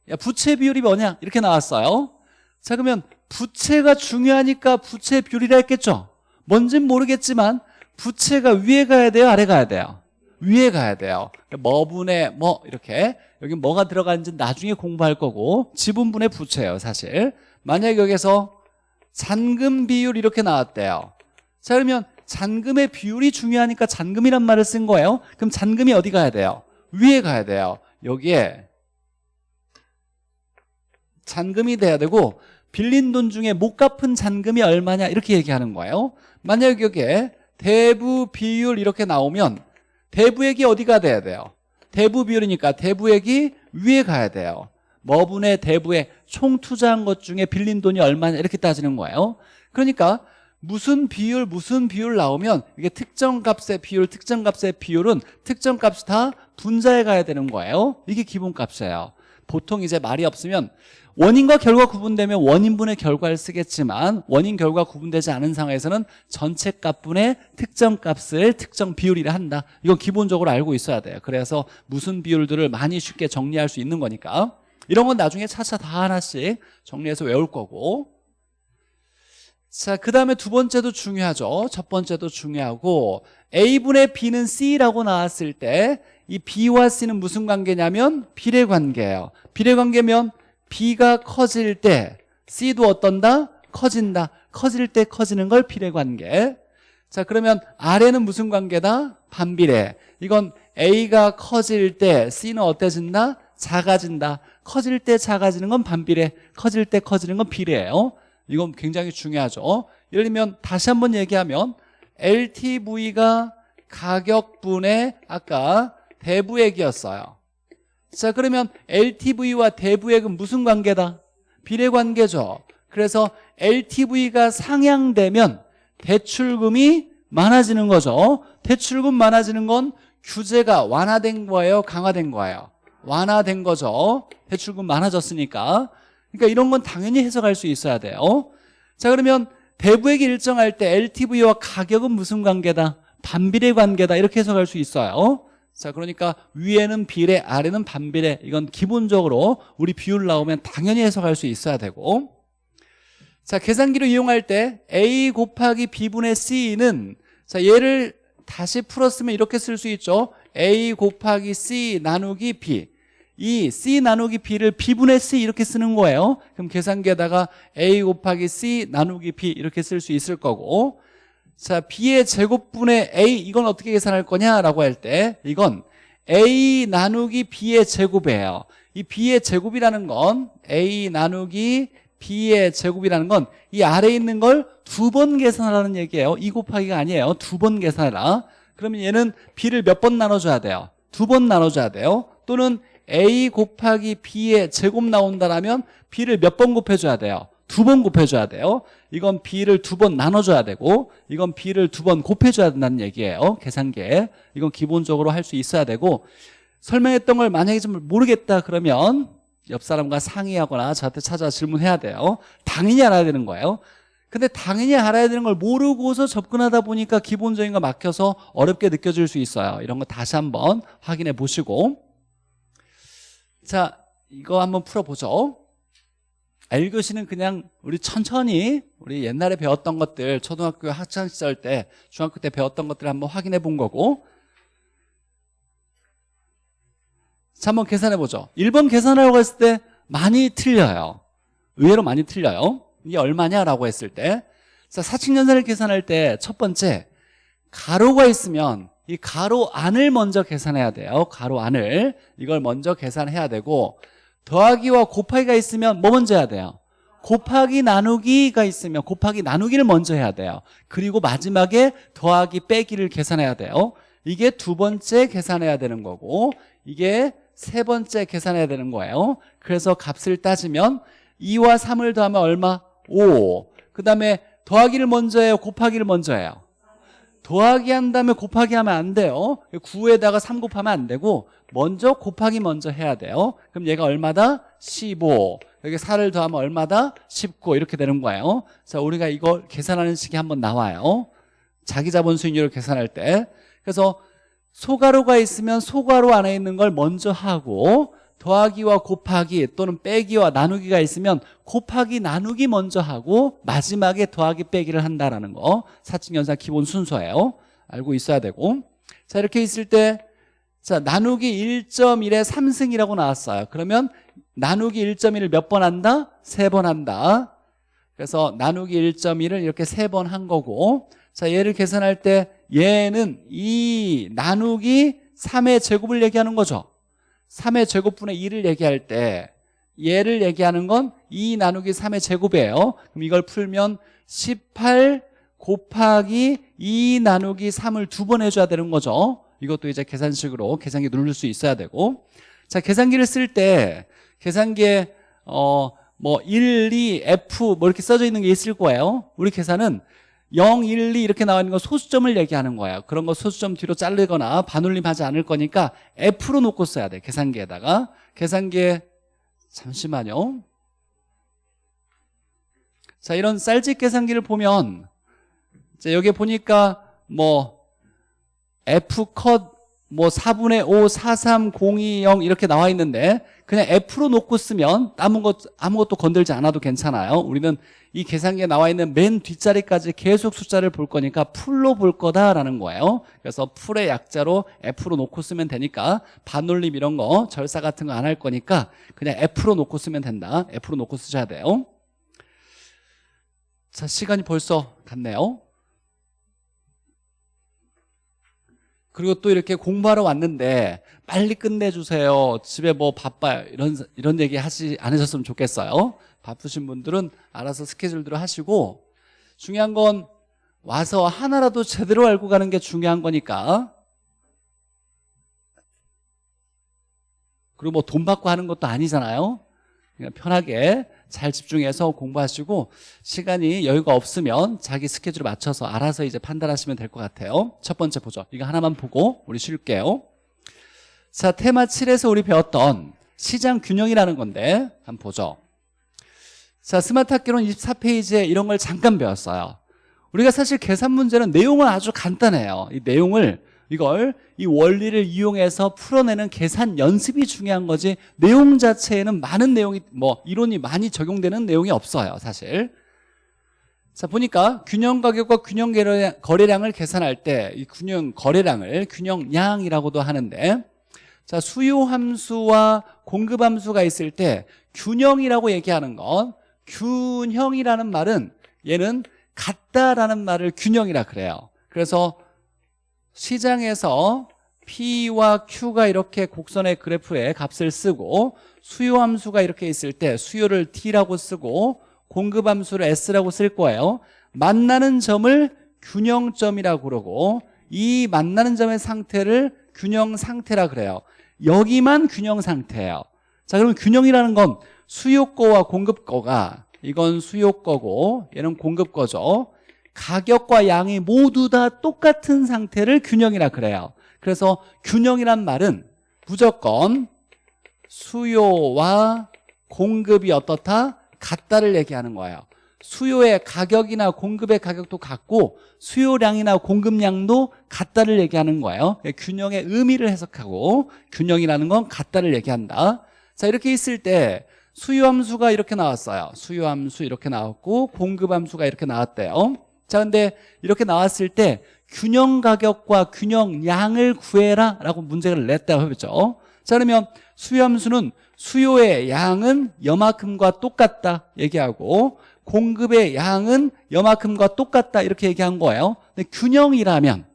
야, 부채 비율이 뭐냐? 이렇게 나왔어요. 자, 그러면 부채가 중요하니까 부채 비율이라 했겠죠? 뭔진 모르겠지만 부채가 위에 가야 돼요? 아래 가야 돼요? 위에 가야 돼요. 뭐분의 뭐 이렇게 여기 뭐가 들어가는지 나중에 공부할 거고 지분분의 부채예요, 사실. 만약에 여기서 잔금 비율 이렇게 나왔대요. 자, 그러면 잔금의 비율이 중요하니까 잔금이란 말을 쓴 거예요. 그럼 잔금이 어디 가야 돼요? 위에 가야 돼요. 여기에 잔금이 돼야 되고 빌린 돈 중에 못 갚은 잔금이 얼마냐 이렇게 얘기하는 거예요 만약 여기에 대부 비율 이렇게 나오면 대부액이 어디가 돼야 돼요? 대부 비율이니까 대부액이 위에 가야 돼요 뭐분의 대부에 총 투자한 것 중에 빌린 돈이 얼마냐 이렇게 따지는 거예요. 그러니까 무슨 비율 무슨 비율 나오면 이게 특정 값의 비율 특정 값의 비율은 특정 값이 다 분자에 가야 되는 거예요. 이게 기본 값이에요. 보통 이제 말이 없으면 원인과 결과 구분되면 원인분의 결과를 쓰겠지만 원인 결과 구분되지 않은 상황에서는 전체 값분의 특정 값을 특정 비율이라 한다. 이건 기본적으로 알고 있어야 돼요. 그래서 무슨 비율들을 많이 쉽게 정리할 수 있는 거니까 이런 건 나중에 차차 다 하나씩 정리해서 외울 거고 자, 그 다음에 두 번째도 중요하죠. 첫 번째도 중요하고 A분의 B는 C라고 나왔을 때 이 B와 C는 무슨 관계냐면 비례 관계예요. 비례 관계면 B가 커질 때 C도 어떤다? 커진다. 커질 때 커지는 걸 비례 관계. 자, 그러면 아래는 무슨 관계다? 반비례. 이건 A가 커질 때 C는 어때진다? 작아진다. 커질 때 작아지는 건 반비례. 커질 때 커지는 건 비례예요. 이건 굉장히 중요하죠 예를 들면 다시 한번 얘기하면 LTV가 가격분의 아까 대부액이었어요 자 그러면 LTV와 대부액은 무슨 관계다? 비례관계죠 그래서 LTV가 상향되면 대출금이 많아지는 거죠 대출금 많아지는 건 규제가 완화된 거예요 강화된 거예요 완화된 거죠. 대출금 많아졌으니까. 그러니까 이런 건 당연히 해석할 수 있어야 돼요. 자 그러면 대부액이 일정할 때 LTV와 가격은 무슨 관계다? 반비례 관계다. 이렇게 해석할 수 있어요. 자 그러니까 위에는 비례 아래는 반비례. 이건 기본적으로 우리 비율 나오면 당연히 해석할 수 있어야 되고. 자 계산기를 이용할 때 A 곱하기 B분의 C는 자 얘를 다시 풀었으면 이렇게 쓸 수 있죠. A 곱하기 C 나누기 B 이 C 나누기 B를 B분의 C 이렇게 쓰는 거예요. 그럼 계산기에다가 A 곱하기 C 나누기 B 이렇게 쓸 수 있을 거고. 자 B의 제곱분의 A 이건 어떻게 계산할 거냐라고 할 때 이건 A 나누기 B의 제곱이에요. 이 B의 제곱이라는 건 A 나누기 B의 제곱이라는 건 이 아래에 있는 걸 두 번 계산하라는 얘기예요. 2 곱하기가 아니에요. 두 번 계산해라. 그러면 얘는 B를 몇 번 나눠줘야 돼요? 두 번 나눠줘야 돼요. 또는 A 곱하기 B의 제곱 나온다라면 B를 몇 번 곱해줘야 돼요? 두 번 곱해줘야 돼요. 이건 B를 두 번 나눠줘야 되고 이건 B를 두 번 곱해줘야 된다는 얘기예요 계산계 이건 기본적으로 할 수 있어야 되고 설명했던 걸 만약에 좀 모르겠다 그러면 옆 사람과 상의하거나 저한테 찾아 질문해야 돼요. 당연히 알아야 되는 거예요. 근데 당연히 알아야 되는 걸 모르고서 접근하다 보니까 기본적인 거 막혀서 어렵게 느껴질 수 있어요. 이런 거 다시 한번 확인해 보시고 자, 이거 한번 풀어보죠. 1교시는 그냥 우리 천천히 우리 옛날에 배웠던 것들 초등학교 학창시절 때 중학교 때 배웠던 것들 한번 확인해 본 거고. 자 한번 계산해 보죠. 1번 계산하라고 했을 때 많이 틀려요. 의외로 많이 틀려요. 이게 얼마냐라고 했을 때. 자, 사칙연산을 계산할 때 첫 번째 가로가 있으면 이 가로 안을 먼저 계산해야 돼요 가로 안을 이걸 먼저 계산해야 되고 더하기와 곱하기가 있으면 뭐 먼저 해야 돼요? 곱하기 나누기가 있으면 곱하기 나누기를 먼저 해야 돼요 그리고 마지막에 더하기 빼기를 계산해야 돼요 이게 두 번째 계산해야 되는 거고 이게 세 번째 계산해야 되는 거예요 그래서 값을 따지면 2와 3을 더하면 얼마? 5. 그 다음에 더하기를 먼저 해요? 곱하기를 먼저 해요? 더하기 한 다음에 곱하기 하면 안 돼요. 9에다가 3 곱하면 안 되고 먼저 곱하기 먼저 해야 돼요. 그럼 얘가 얼마다? 15 여기 4를 더하면 얼마다? 19 이렇게 되는 거예요. 자 우리가 이걸 계산하는 식이 한번 나와요. 자기 자본 수익률을 계산할 때. 그래서 소가루가 있으면 소가루 안에 있는 걸 먼저 하고 더하기와 곱하기 또는 빼기와 나누기가 있으면 곱하기 나누기 먼저 하고 마지막에 더하기 빼기를 한다라는 거. 사칙연산 기본 순서예요. 알고 있어야 되고. 자 이렇게 있을 때 자 나누기 1.1에 3승이라고 나왔어요. 그러면 나누기 1.1을 몇 번 한다? 세 번 한다. 그래서 나누기 1.1을 이렇게 세 번 한 거고. 자 얘를 계산할 때 얘는 이 나누기 3의 제곱을 얘기하는 거죠 3의 제곱분의 2를 얘기할 때 얘를 얘기하는 건 2 나누기 3의 제곱이에요. 그럼 이걸 풀면 18 곱하기 2 나누기 3을 두 번 해줘야 되는 거죠. 이것도 이제 계산식으로 계산기 누를 수 있어야 되고. 자 계산기를 쓸 때 계산기에 어 뭐 1, 2, F 뭐 이렇게 써져 있는 게 있을 거예요. 우리 계산은 0, 1, 2 이렇게 나와 있는 건 소수점을 얘기하는 거예요 그런 거 소수점 뒤로 자르거나 반올림하지 않을 거니까 F로 놓고 써야 돼. 계산기에다가. 계산기에 잠시만요. 자 이런 쌀집 계산기를 보면 자 여기 보니까 뭐 F 컷 뭐 4분의 5, 4, 3, 0, 2, 0 이렇게 나와 있는데 그냥 F로 놓고 쓰면 남은 것 아무것도 건들지 않아도 괜찮아요. 우리는 이 계산기에 나와 있는 맨 뒷자리까지 계속 숫자를 볼 거니까 풀로 볼 거다라는 거예요. 그래서 풀의 약자로 F로 놓고 쓰면 되니까 반올림 이런 거 절사 같은 거 안 할 거니까 그냥 F로 놓고 쓰면 된다. F로 놓고 쓰셔야 돼요. 자 시간이 벌써 갔네요 그리고 또 이렇게 공부하러 왔는데 빨리 끝내주세요. 집에 뭐 바빠요 이런 이런 얘기 하지 않으셨으면 좋겠어요. 바쁘신 분들은 알아서 스케줄대로 하시고 중요한 건 와서 하나라도 제대로 알고 가는 게 중요한 거니까. 그리고 뭐 돈 받고 하는 것도 아니잖아요. 그냥 편하게 잘 집중해서 공부하시고 시간이 여유가 없으면 자기 스케줄에 맞춰서 알아서 이제 판단하시면 될 것 같아요. 첫 번째 보죠 이거 하나만 보고 우리 쉴게요. 자 테마 7에서 우리 배웠던 시장 균형이라는 건데 한번 보죠. 자 스마트 학기론 24페이지에 이런 걸 잠깐 배웠어요. 우리가 사실 계산 문제는 내용은 아주 간단해요. 이 내용을 이걸 이 원리를 이용해서 풀어내는 계산 연습이 중요한 거지 내용 자체에는 많은 내용이 뭐 이론이 많이 적용되는 내용이 없어요 사실. 자 보니까 균형 가격과 균형 거래량을 계산할 때 이 균형 거래량을 균형량이라고도 하는데 자 수요 함수와 공급 함수가 있을 때 균형이라고 얘기하는 건 균형이라는 말은 얘는 같다라는 말을 균형이라 그래요. 그래서 시장에서 P와 Q가 이렇게 곡선의 그래프에 값을 쓰고 수요 함수가 이렇게 있을 때 수요를 T라고 쓰고 공급 함수를 S라고 쓸 거예요. 만나는 점을 균형점이라고 그러고 이 만나는 점의 상태를 균형 상태라 그래요. 여기만 균형 상태예요. 자 그러면 균형이라는 건 수요 거와 공급 거가 이건 수요 거고 얘는 공급 거죠 가격과 양이 모두 다 똑같은 상태를 균형이라 그래요. 그래서 균형이란 말은 무조건 수요와 공급이 어떻다? 같다를 얘기하는 거예요. 수요의 가격이나 공급의 가격도 같고 수요량이나 공급량도 같다를 얘기하는 거예요. 균형의 의미를 해석하고 균형이라는 건 같다를 얘기한다. 자 이렇게 있을 때 수요함수가 이렇게 나왔어요. 수요함수 이렇게 나왔고 공급함수가 이렇게 나왔대요 자 근데 이렇게 나왔을 때 균형 가격과 균형 양을 구해라 라고 문제를 냈다고 했죠. 자 그러면 수요함수는 수요의 양은 여만큼과 똑같다 얘기하고 공급의 양은 여만큼과 똑같다 이렇게 얘기한 거예요. 근데 균형이라면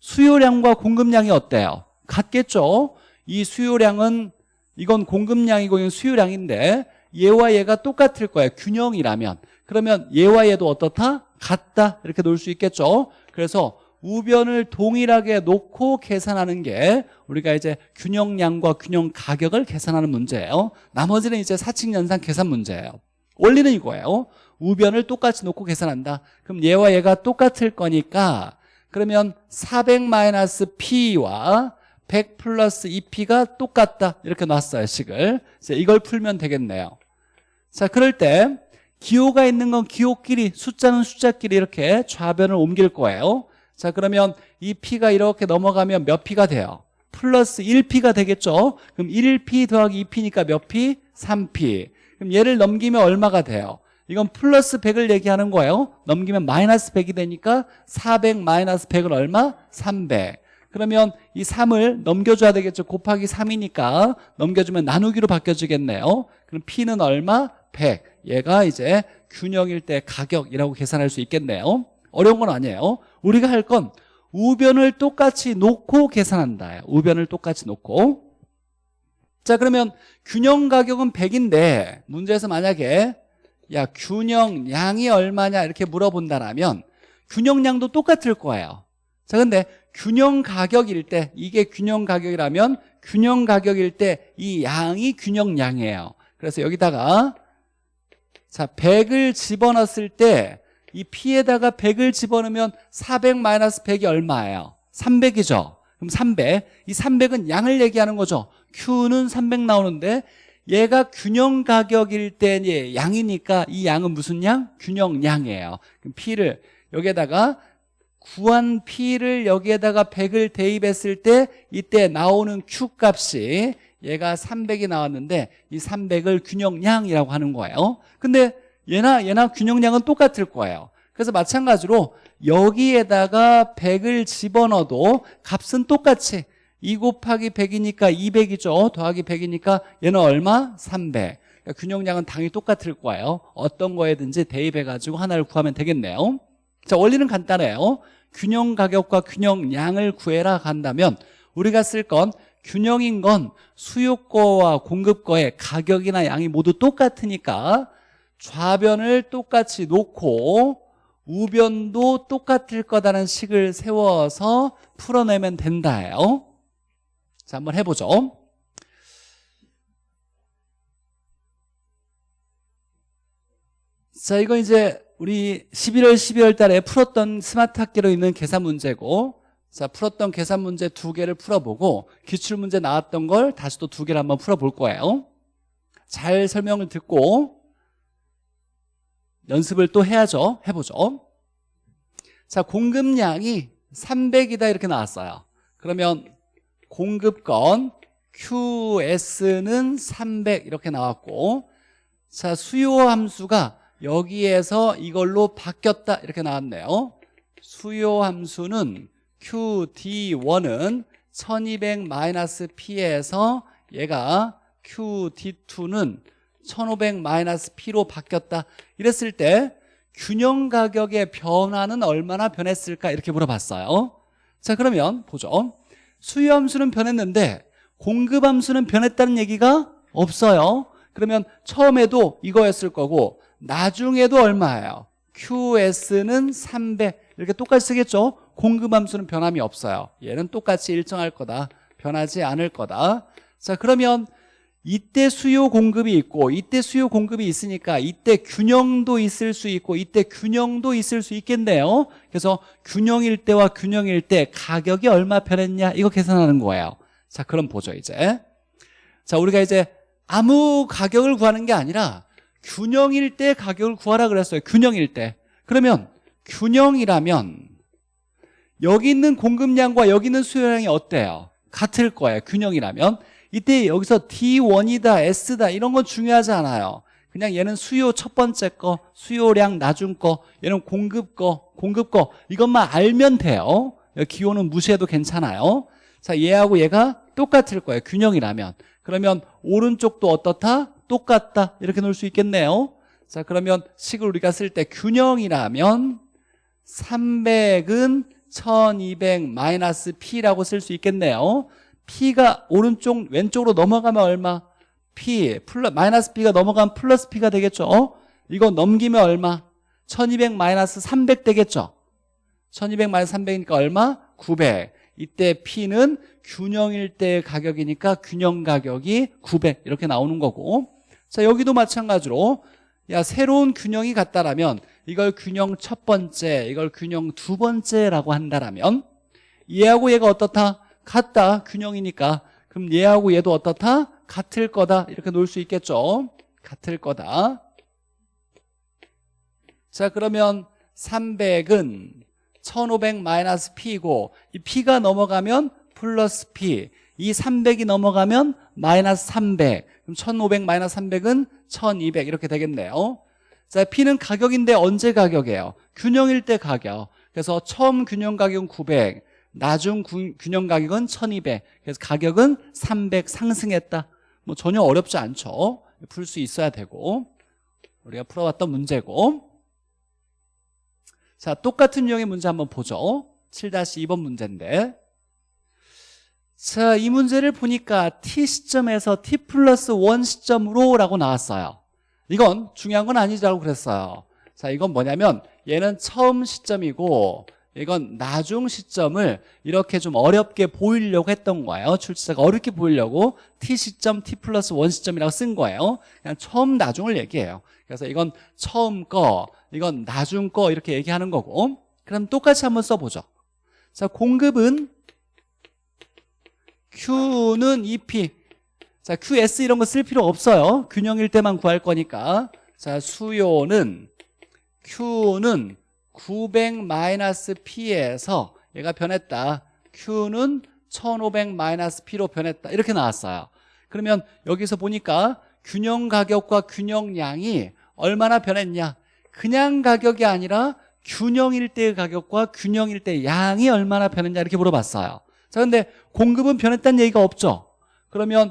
수요량과 공급량이 어때요? 같겠죠? 이 수요량은 이건 공급량이고 이건 수요량인데 얘와 얘가 똑같을 거예요. 균형이라면. 그러면 얘와 얘도 어떻다? 같다 이렇게 놓을 수 있겠죠? 그래서 우변을 동일하게 놓고 계산하는 게 우리가 이제 균형량과 균형 가격을 계산하는 문제예요. 나머지는 이제 사칙 연산 계산 문제예요. 원리는 이거예요. 우변을 똑같이 놓고 계산한다. 그럼 얘와 얘가 똑같을 거니까 그러면 400-p와 100 플러스 2p가 똑같다. 이렇게 놨어요 식을. 이제 이걸 풀면 되겠네요. 자 그럴 때 기호가 있는 건 기호끼리 숫자는 숫자끼리 이렇게 좌변을 옮길 거예요 자 그러면 이 p가 이렇게 넘어가면 몇 p가 돼요? 플러스 1p가 되겠죠 그럼 1p 더하기 2p니까 몇 p? 3p 그럼 얘를 넘기면 얼마가 돼요? 이건 플러스 100을 얘기하는 거예요 넘기면 마이너스 100이 되니까 400 마이너스 100은 얼마? 300 그러면 이 3을 넘겨줘야 되겠죠 곱하기 3이니까 넘겨주면 나누기로 바뀌어지겠네요 그럼 P는 얼마? 100 얘가 이제 균형일 때 가격이라고 계산할 수 있겠네요. 어려운 건 아니에요. 우리가 할 건 우변을 똑같이 놓고 계산한다. 우변을 똑같이 놓고. 자 그러면 균형 가격은 100인데 문제에서 만약에 야 균형량이 얼마냐 이렇게 물어본다면 균형량도 똑같을 거예요. 자 근데 균형 가격일 때 이게 균형 가격이라면 균형 가격일 때 이 양이 균형량이에요. 그래서 여기다가 자 100을 집어넣었을 때 이 P에다가 100을 집어넣으면 400 마이너스 100이 얼마예요? 300이죠 그럼 300 이 300은 양을 얘기하는 거죠 Q는 300 나오는데 얘가 균형 가격일 때 예, 양이니까 이 양은 무슨 양? 균형량이에요 그럼 P를 여기에다가 구한 P를 여기에다가 100을 대입했을 때 이때 나오는 Q 값이 얘가 300이 나왔는데 이 300을 균형량이라고 하는 거예요. 근데 얘나 얘나 균형량은 똑같을 거예요. 그래서 마찬가지로 여기에다가 100을 집어넣어도 값은 똑같이 2 곱하기 100이니까 200이죠. 더하기 100이니까 얘는 얼마? 300 그러니까 균형량은 당연히 똑같을 거예요. 어떤 거에든지 대입해가지고 하나를 구하면 되겠네요. 자 원리는 간단해요. 균형 가격과 균형량을 구해라 한다면 우리가 쓸 건 균형인 건 수요거와 공급거의 가격이나 양이 모두 똑같으니까 좌변을 똑같이 놓고 우변도 똑같을 거다는 식을 세워서 풀어내면 된다예요. 자 한번 해보죠. 자 이거 이제 우리 11월 12월 달에 풀었던 스마트 학기로 있는 계산 문제고 자 풀었던 계산 문제 두 개를 풀어보고 기출문제 나왔던 걸 다시 또 두 개를 한번 풀어볼 거예요. 잘 설명을 듣고 연습을 또 해야죠. 해보죠. 자 공급량이 300이다 이렇게 나왔어요. 그러면 공급건 QS는 300 이렇게 나왔고 자 수요 함수가 여기에서 이걸로 바뀌었다 이렇게 나왔네요. 수요 함수는 QD1은 1200-P에서 얘가 QD2는 1500-P로 바뀌었다. 이랬을 때 균형 가격의 변화는 얼마나 변했을까? 이렇게 물어봤어요. 자 그러면 보죠. 수요 함수는 변했는데 공급 함수는 변했다는 얘기가 없어요. 그러면 처음에도 이거였을 거고 나중에도 얼마예요? QS는 300 이렇게 똑같이 쓰겠죠? 공급함수는 변함이 없어요. 얘는 똑같이 일정할 거다. 변하지 않을 거다. 자 그러면 이때 수요 공급이 있고 이때 수요 공급이 있으니까 이때 균형도 있을 수 있고 이때 균형도 있을 수 있겠네요. 그래서 균형일 때와 균형일 때 가격이 얼마 변했냐? 이거 계산하는 거예요. 자 그럼 보죠 이제. 자 우리가 이제 아무 가격을 구하는 게 아니라 균형일 때 가격을 구하라 그랬어요. 균형일 때. 그러면 균형이라면 여기 있는 공급량과 여기 있는 수요량이 어때요? 같을 거예요 균형이라면. 이때 여기서 D1이다 S다 이런 건 중요하지 않아요. 그냥 얘는 수요 첫 번째 거 수요량 나중 거 얘는 공급 거 공급 거. 이것만 알면 돼요. 기호는 무시해도 괜찮아요. 자 얘하고 얘가 똑같을 거예요 균형이라면. 그러면 오른쪽도 어떻다? 똑같다. 이렇게 놓을 수 있겠네요. 자 그러면 식을 우리가 쓸 때 균형이라면 300은 1200 마이너스 P라고 쓸 수 있겠네요 P가 오른쪽 왼쪽으로 넘어가면 얼마? P 플러 마이너스 B가 넘어가면 플러스 P가 되겠죠 어? 이거 넘기면 얼마? 1200 마이너스 300 되겠죠 1200 마이너스 300이니까 얼마? 900 이때 P는 균형일 때 가격이니까 균형 가격이 900 이렇게 나오는 거고 자 여기도 마찬가지로 야 새로운 균형이 같다라면 이걸 균형 첫 번째 이걸 균형 두 번째라고 한다라면 얘하고 얘가 어떻다? 같다. 균형이니까. 그럼 얘하고 얘도 어떻다? 같을 거다. 이렇게 놓을 수 있겠죠? 같을 거다. 자 그러면 300은 1500 마이너스 P고 이 P가 넘어가면 플러스 P. 이 300이 넘어가면 마이너스 300 그럼 1500 마이너스 300은 1200 이렇게 되겠네요 자 P는 가격인데 언제 가격이에요? 균형일 때 가격. 그래서 처음 균형 가격은 900 나중 구- 균형 가격은 1200 그래서 가격은 300 상승했다. 뭐 전혀 어렵지 않죠. 풀 수 있어야 되고. 우리가 풀어왔던 문제고. 자 똑같은 유형의 문제 한번 보죠. 7-2번 문제인데. 자, 이 문제를 보니까 t 시점에서 t 플러스 1 시점으로 라고 나왔어요 이건 중요한 건 아니라고 그랬어요. 자, 이건 뭐냐면 얘는 처음 시점이고 이건 나중 시점을 이렇게 좀 어렵게 보이려고 했던 거예요. 출제자가 어렵게 보이려고 t 시점 t 플러스 1 시점이라고 쓴 거예요. 그냥 처음 나중을 얘기해요. 그래서 이건 처음 거 이건 나중 거 이렇게 얘기하는 거고 그럼 똑같이 한번 써보죠. 자 공급은 Q는 EP 자 QS 이런 거 쓸 필요 없어요. 균형일 때만 구할 거니까. 자 수요는 Q는 900 마이너스 P에서 얘가 변했다. Q는 1500 마이너스 P로 변했다. 이렇게 나왔어요. 그러면 여기서 보니까 균형 가격과 균형량이 얼마나 변했냐? 그냥 가격이 아니라 균형일 때의 가격과 균형일 때의 양이 얼마나 변했냐? 이렇게 물어봤어요. 자 근데 공급은 변했다는 얘기가 없죠. 그러면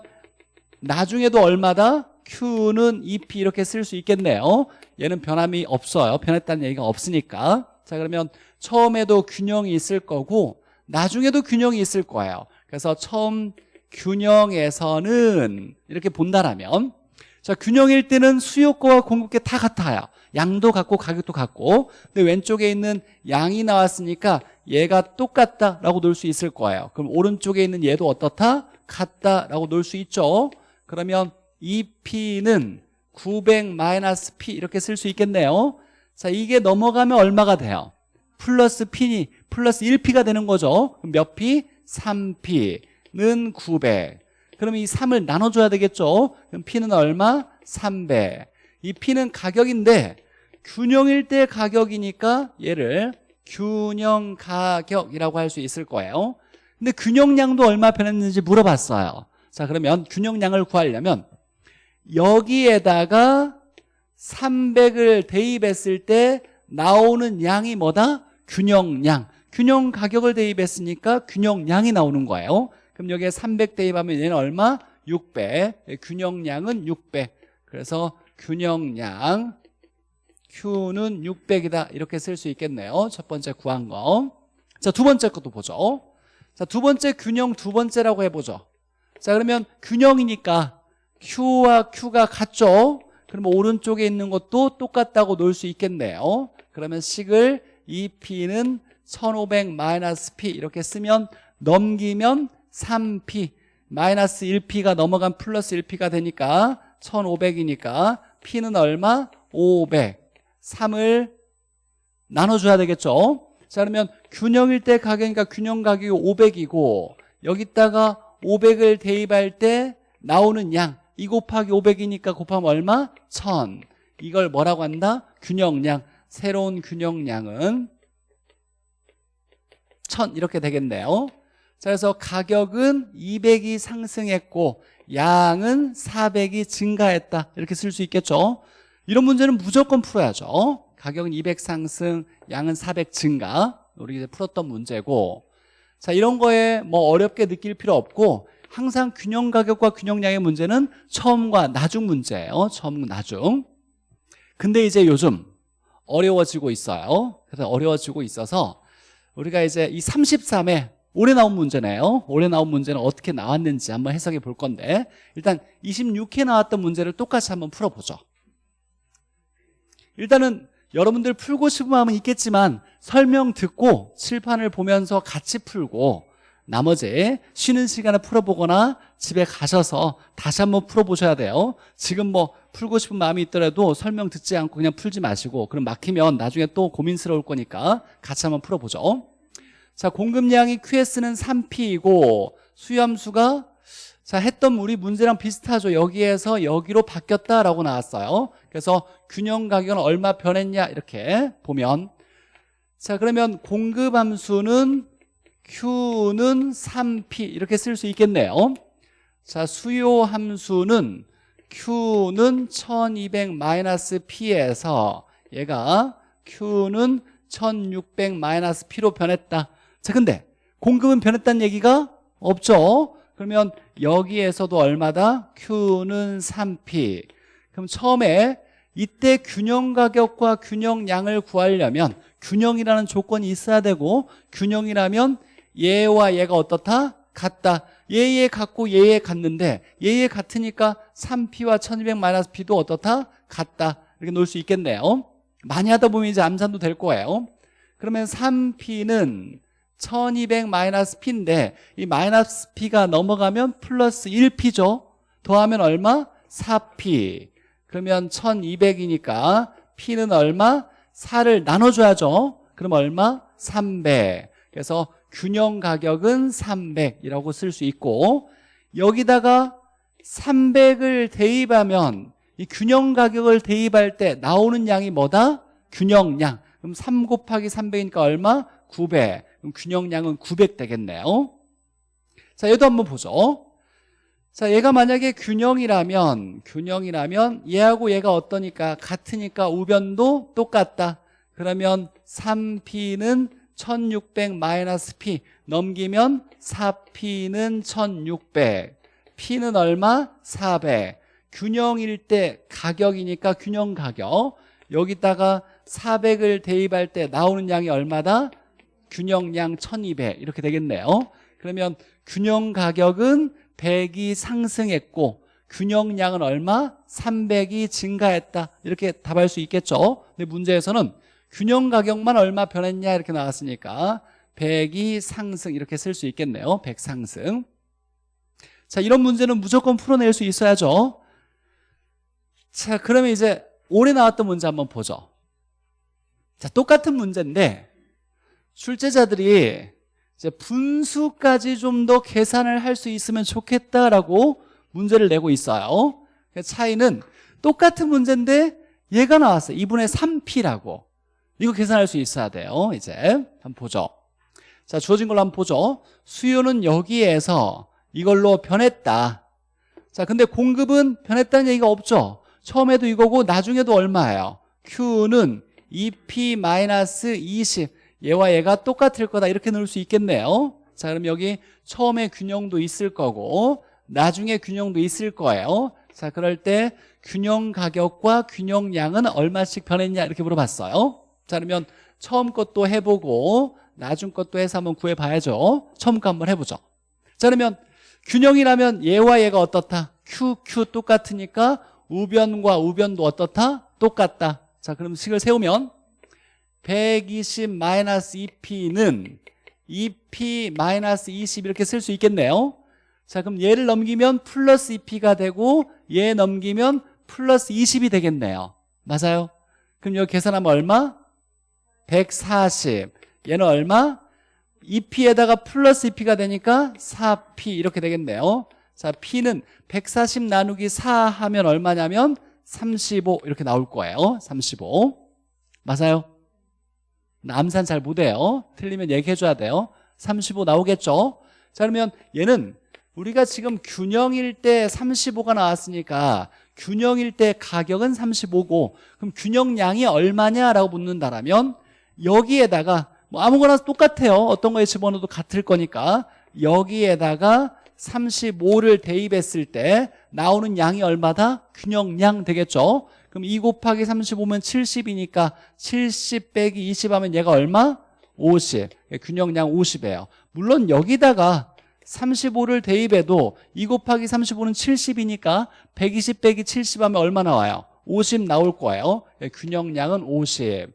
나중에도 얼마다? Q는 EP 이렇게 쓸 수 있겠네요 얘는 변함이 없어요. 변했다는 얘기가 없으니까. 자 그러면 처음에도 균형이 있을 거고 나중에도 균형이 있을 거예요. 그래서 처음 균형에서는 이렇게 본다라면 자 균형일 때는 수요거와 공급계 다 같아요. 양도 같고 가격도 같고. 근데 왼쪽에 있는 양이 나왔으니까 얘가 똑같다라고 놓을 수 있을 거예요. 그럼 오른쪽에 있는 얘도 어떻다? 같다라고 놓을 수 있죠 그러면 이 P는 900 마이너스 P 이렇게 쓸 수 있겠네요. 자 이게 넘어가면 얼마가 돼요? 플러스 P니 플러스 1P가 되는 거죠. 몇 P? 3P는 900 그럼 이 3을 나눠줘야 되겠죠? 그럼 P는 얼마? 300 이 P는 가격인데 균형일 때 가격이니까 얘를 균형 가격이라고 할 수 있을 거예요. 근데 균형량도 얼마 변했는지 물어봤어요 자 그러면 균형량을 구하려면 여기에다가 300을 대입했을 때 나오는 양이 뭐다? 균형량. 균형 가격을 대입했으니까 균형량이 나오는 거예요. 그럼 여기에 300 대입하면 얘는 얼마? 600 균형량은 600 그래서 균형량 Q는 600이다. 이렇게 쓸 수 있겠네요. 첫 번째 구한 거자두 번째 것도 보죠. 자두 번째 균형 두 번째라고 해보죠 자 그러면 균형이니까 Q와 Q가 같죠? 그러면 오른쪽에 있는 것도 똑같다고 놓을 수 있겠네요 그러면 식을 2P는 1500 마이너스 P 이렇게 쓰면 넘기면 3P 마이너스 1P가 넘어간 플러스 1P가 되니까 1500이니까 P는 얼마? 500 3을 나눠줘야 되겠죠? 자 그러면 균형일 때 가격이니까 균형 가격이 500이고 여기다가 500을 대입할 때 나오는 양2 곱하기 500이니까 곱하면 얼마? 1000 이걸 뭐라고 한다? 균형량 새로운 균형량은 1000 이렇게 되겠네요. 자 그래서 가격은 200이 상승했고 양은 400이 증가했다. 이렇게 쓸 수 있겠죠? 이런 문제는 무조건 풀어야죠. 가격은 200 상승 양은 400 증가. 우리 이제 풀었던 문제고 자 이런 거에 뭐 어렵게 느낄 필요 없고 항상 균형 가격과 균형량의 문제는 처음과 나중 문제예요. 처음 나중. 근데 이제 요즘 어려워지고 있어요. 그래서 어려워지고 있어서 우리가 이제 이 33에 올해 나온 문제네요. 올해 나온 문제는 어떻게 나왔는지 한번 해석해 볼 건데 일단 26회 나왔던 문제를 똑같이 한번 풀어보죠. 일단은 여러분들 풀고 싶은 마음은 있겠지만 설명 듣고 칠판을 보면서 같이 풀고 나머지 쉬는 시간에 풀어보거나 집에 가셔서 다시 한번 풀어보셔야 돼요. 지금 뭐 풀고 싶은 마음이 있더라도 설명 듣지 않고 그냥 풀지 마시고 그럼 막히면 나중에 또 고민스러울 거니까 같이 한번 풀어보죠. 자 공급량이 QS는 3P이고 수염수가 자 했던 우리 문제랑 비슷하죠. 여기에서 여기로 바뀌었다라고 나왔어요. 그래서 균형 가격은 얼마 변했냐 이렇게 보면. 자 그러면 공급 함수는 Q는 3P 이렇게 쓸 수 있겠네요. 자 수요 함수는 Q는 1200-P에서 얘가 Q는 1600-P로 변했다. 자 근데 공급은 변했다는 얘기가 없죠 그러면 여기에서도 얼마다? Q는 3P 그럼 처음에 이때 균형 가격과 균형량을 구하려면 균형이라는 조건이 있어야 되고 균형이라면 얘와 얘가 어떻다? 같다 얘에 같고 얘에 같는데 얘에 같으니까 3P와 1200-P도 어떻다? 같다 이렇게 놓을 수 있겠네요 많이 하다 보면 이제 암산도 될 거예요 그러면 3P는 1200-P인데 이 마이너스 P가 넘어가면 플러스 1P죠 더하면 얼마? 4P 그러면 1200이니까 P는 얼마? 4를 나눠줘야죠 그럼 얼마? 300 그래서 균형 가격은 300이라고 쓸 수 있고 여기다가 300을 대입하면 이 균형 가격을 대입할 때 나오는 양이 뭐다? 균형량 그럼 3 곱하기 300이니까 얼마? 900 그럼 균형량은 900 되겠네요. 자 얘도 한번 보죠. 자 얘가 만약에 균형이라면 균형이라면 얘하고 얘가 어떠니까? 같으니까 우변도 똑같다. 그러면 3P는 1600-P 넘기면 4P는 1600 P는 얼마? 400 균형일 때 가격이니까 균형 가격. 여기다가 400을 대입할 때 나오는 양이 얼마다? 균형량 1200 이렇게 되겠네요. 그러면 균형 가격은 100이 상승했고 균형량은 얼마? 300이 증가했다. 이렇게 답할 수 있겠죠. 근데 문제에서는 균형 가격만 얼마 변했냐 이렇게 나왔으니까 100이 상승 이렇게 쓸 수 있겠네요. 100 상승. 자 이런 문제는 무조건 풀어낼 수 있어야죠. 자 그러면 이제 올해 나왔던 문제 한번 보죠. 자 똑같은 문제인데 출제자들이 이제 분수까지 좀 더 계산을 할 수 있으면 좋겠다라고 문제를 내고 있어요. 그 차이는 똑같은 문제인데 얘가 나왔어요. 2분의 3P라고. 이거 계산할 수 있어야 돼요. 이제 한번 보죠. 자 주어진 걸로 한번 보죠. 수요는 여기에서 이걸로 변했다. 자 근데 공급은 변했다는 얘기가 없죠. 처음에도 이거고 나중에도 얼마예요? Q는 2P-20 얘와 얘가 똑같을 거다. 이렇게 넣을 수 있겠네요. 자 그럼 여기 처음에 균형도 있을 거고 나중에 균형도 있을 거예요. 자 그럴 때 균형 가격과 균형량은 얼마씩 변했냐? 이렇게 물어봤어요. 자 그러면 처음 것도 해보고 나중 것도 해서 한번 구해봐야죠. 처음 거 한번 해보죠. 자 그러면 균형이라면 얘와 얘가 어떻다? Q, Q 똑같으니까 우변과 우변도 어떻다? 똑같다. 자 그럼 식을 세우면 120-2p는 2p-20 이렇게 쓸 수 있겠네요 자 그럼 얘를 넘기면 플러스 2p가 되고 얘 넘기면 플러스 20이 되겠네요 맞아요? 그럼 여기 계산하면 얼마? 140 얘는 얼마? 2p에다가 플러스 2p가 되니까 4p 이렇게 되겠네요 자 p는 140 나누기 4 하면 얼마냐면 35 이렇게 나올 거예요 35 맞아요? 남산 잘 못해요. 틀리면 얘기해 줘야 돼요. 35 나오겠죠? 자 그러면 얘는 우리가 지금 균형일 때 35가 나왔으니까 균형일 때 가격은 35고 그럼 균형량이 얼마냐라고 묻는다라면 여기에다가 뭐 아무거나 똑같아요. 어떤 거에 집어넣어도 같을 거니까. 여기에다가 35를 대입했을 때 나오는 양이 얼마다? 균형량 되겠죠 그럼 2 곱하기 35면 70이니까 70 빼기 20 하면 얘가 얼마? 50 균형량 50이에요. 물론 여기다가 35를 대입해도 2 곱하기 35는 70이니까 120 빼기 70 하면 얼마 나와요? 50 나올 거예요. 예, 균형량은 50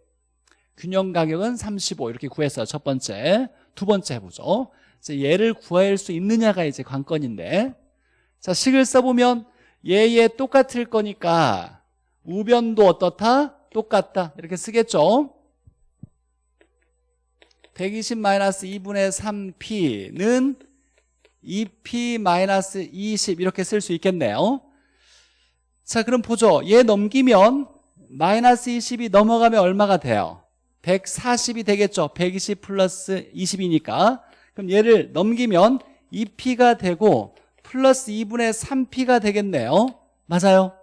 균형 가격은 35 이렇게 구했어요 첫 번째. 두 번째 해보죠. 이제 얘를 구할 수 있느냐가 이제 관건인데 자 식을 써보면 얘얘 똑같을 거니까 우변도 어떻다? 똑같다. 이렇게 쓰겠죠? 120-2분의 3p는 2p-20 이렇게 쓸 수 있겠네요. 자 그럼 보죠. 얘 넘기면 마이너스 20이 넘어가면 얼마가 돼요? 140이 되겠죠? 120 플러스 20이니까. 그럼 얘를 넘기면 2p가 되고 플러스 2분의 3p가 되겠네요. 맞아요?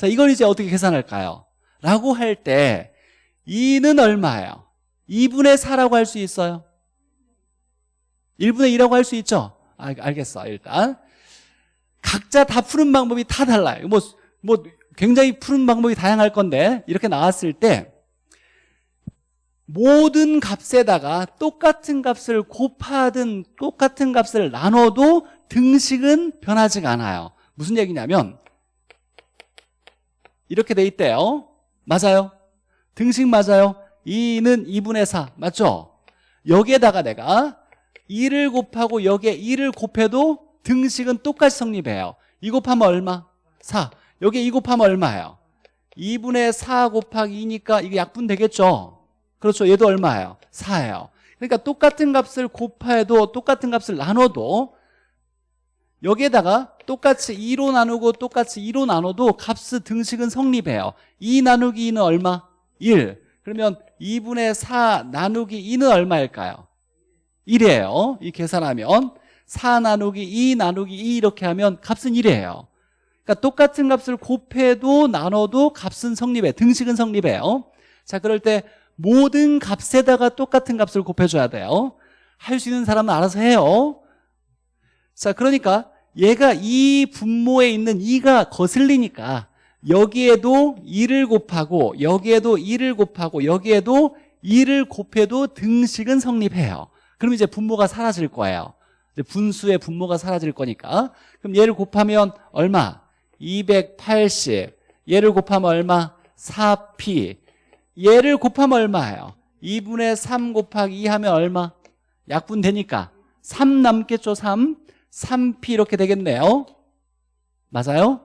자 이걸 이제 어떻게 계산할까요? 라고 할 때 2는 얼마예요? 2분의 4라고 할 수 있어요 1분의 2라고 할 수 있죠? 아, 알겠어 일단 각자 다 푸는 방법이 다 달라요 뭐, 뭐 굉장히 푸는 방법이 다양할 건데 이렇게 나왔을 때 모든 값에다가 똑같은 값을 곱하든 똑같은 값을 나눠도 등식은 변하지가 않아요 무슨 얘기냐면 이렇게 돼 있대요 맞아요 등식 맞아요 2는 2분의 4 맞죠? 여기에다가 내가 2를 곱하고 여기에 2를 곱해도 등식은 똑같이 성립해요 2 곱하면 얼마? 4 여기에 2 곱하면 얼마예요? 2분의 4 곱하기 2니까 이게 약분 되겠죠? 그렇죠 얘도 얼마예요? 4예요 그러니까 똑같은 값을 곱해도 똑같은 값을 나눠도 여기에다가 똑같이 2로 나누고 똑같이 2로 나눠도 값의 등식은 성립해요. 2 나누기 2는 얼마? 1 그러면 2분의 4 나누기 2는 얼마일까요? 1이에요. 이 계산하면 4 나누기 2 나누기 2 이렇게 하면 값은 1이에요. 그러니까 똑같은 값을 곱해도 나눠도 값은 성립해. 등식은 성립해요. 자 그럴 때 모든 값에다가 똑같은 값을 곱해줘야 돼요. 할 수 있는 사람은 알아서 해요 자 그러니까 얘가 이 분모에 있는 2가 거슬리니까 여기에도 2를 곱하고 여기에도 2를 곱하고 여기에도 2를 곱해도 등식은 성립해요 그럼 이제 분모가 사라질 거예요 분수의 분모가 사라질 거니까 그럼 얘를 곱하면 얼마? 280 얘를 곱하면 얼마? 4p 얘를 곱하면 얼마예요? 2분의 3 곱하기 2 하면 얼마? 약분 되니까 3 남겠죠 3 3p 이렇게 되겠네요 맞아요?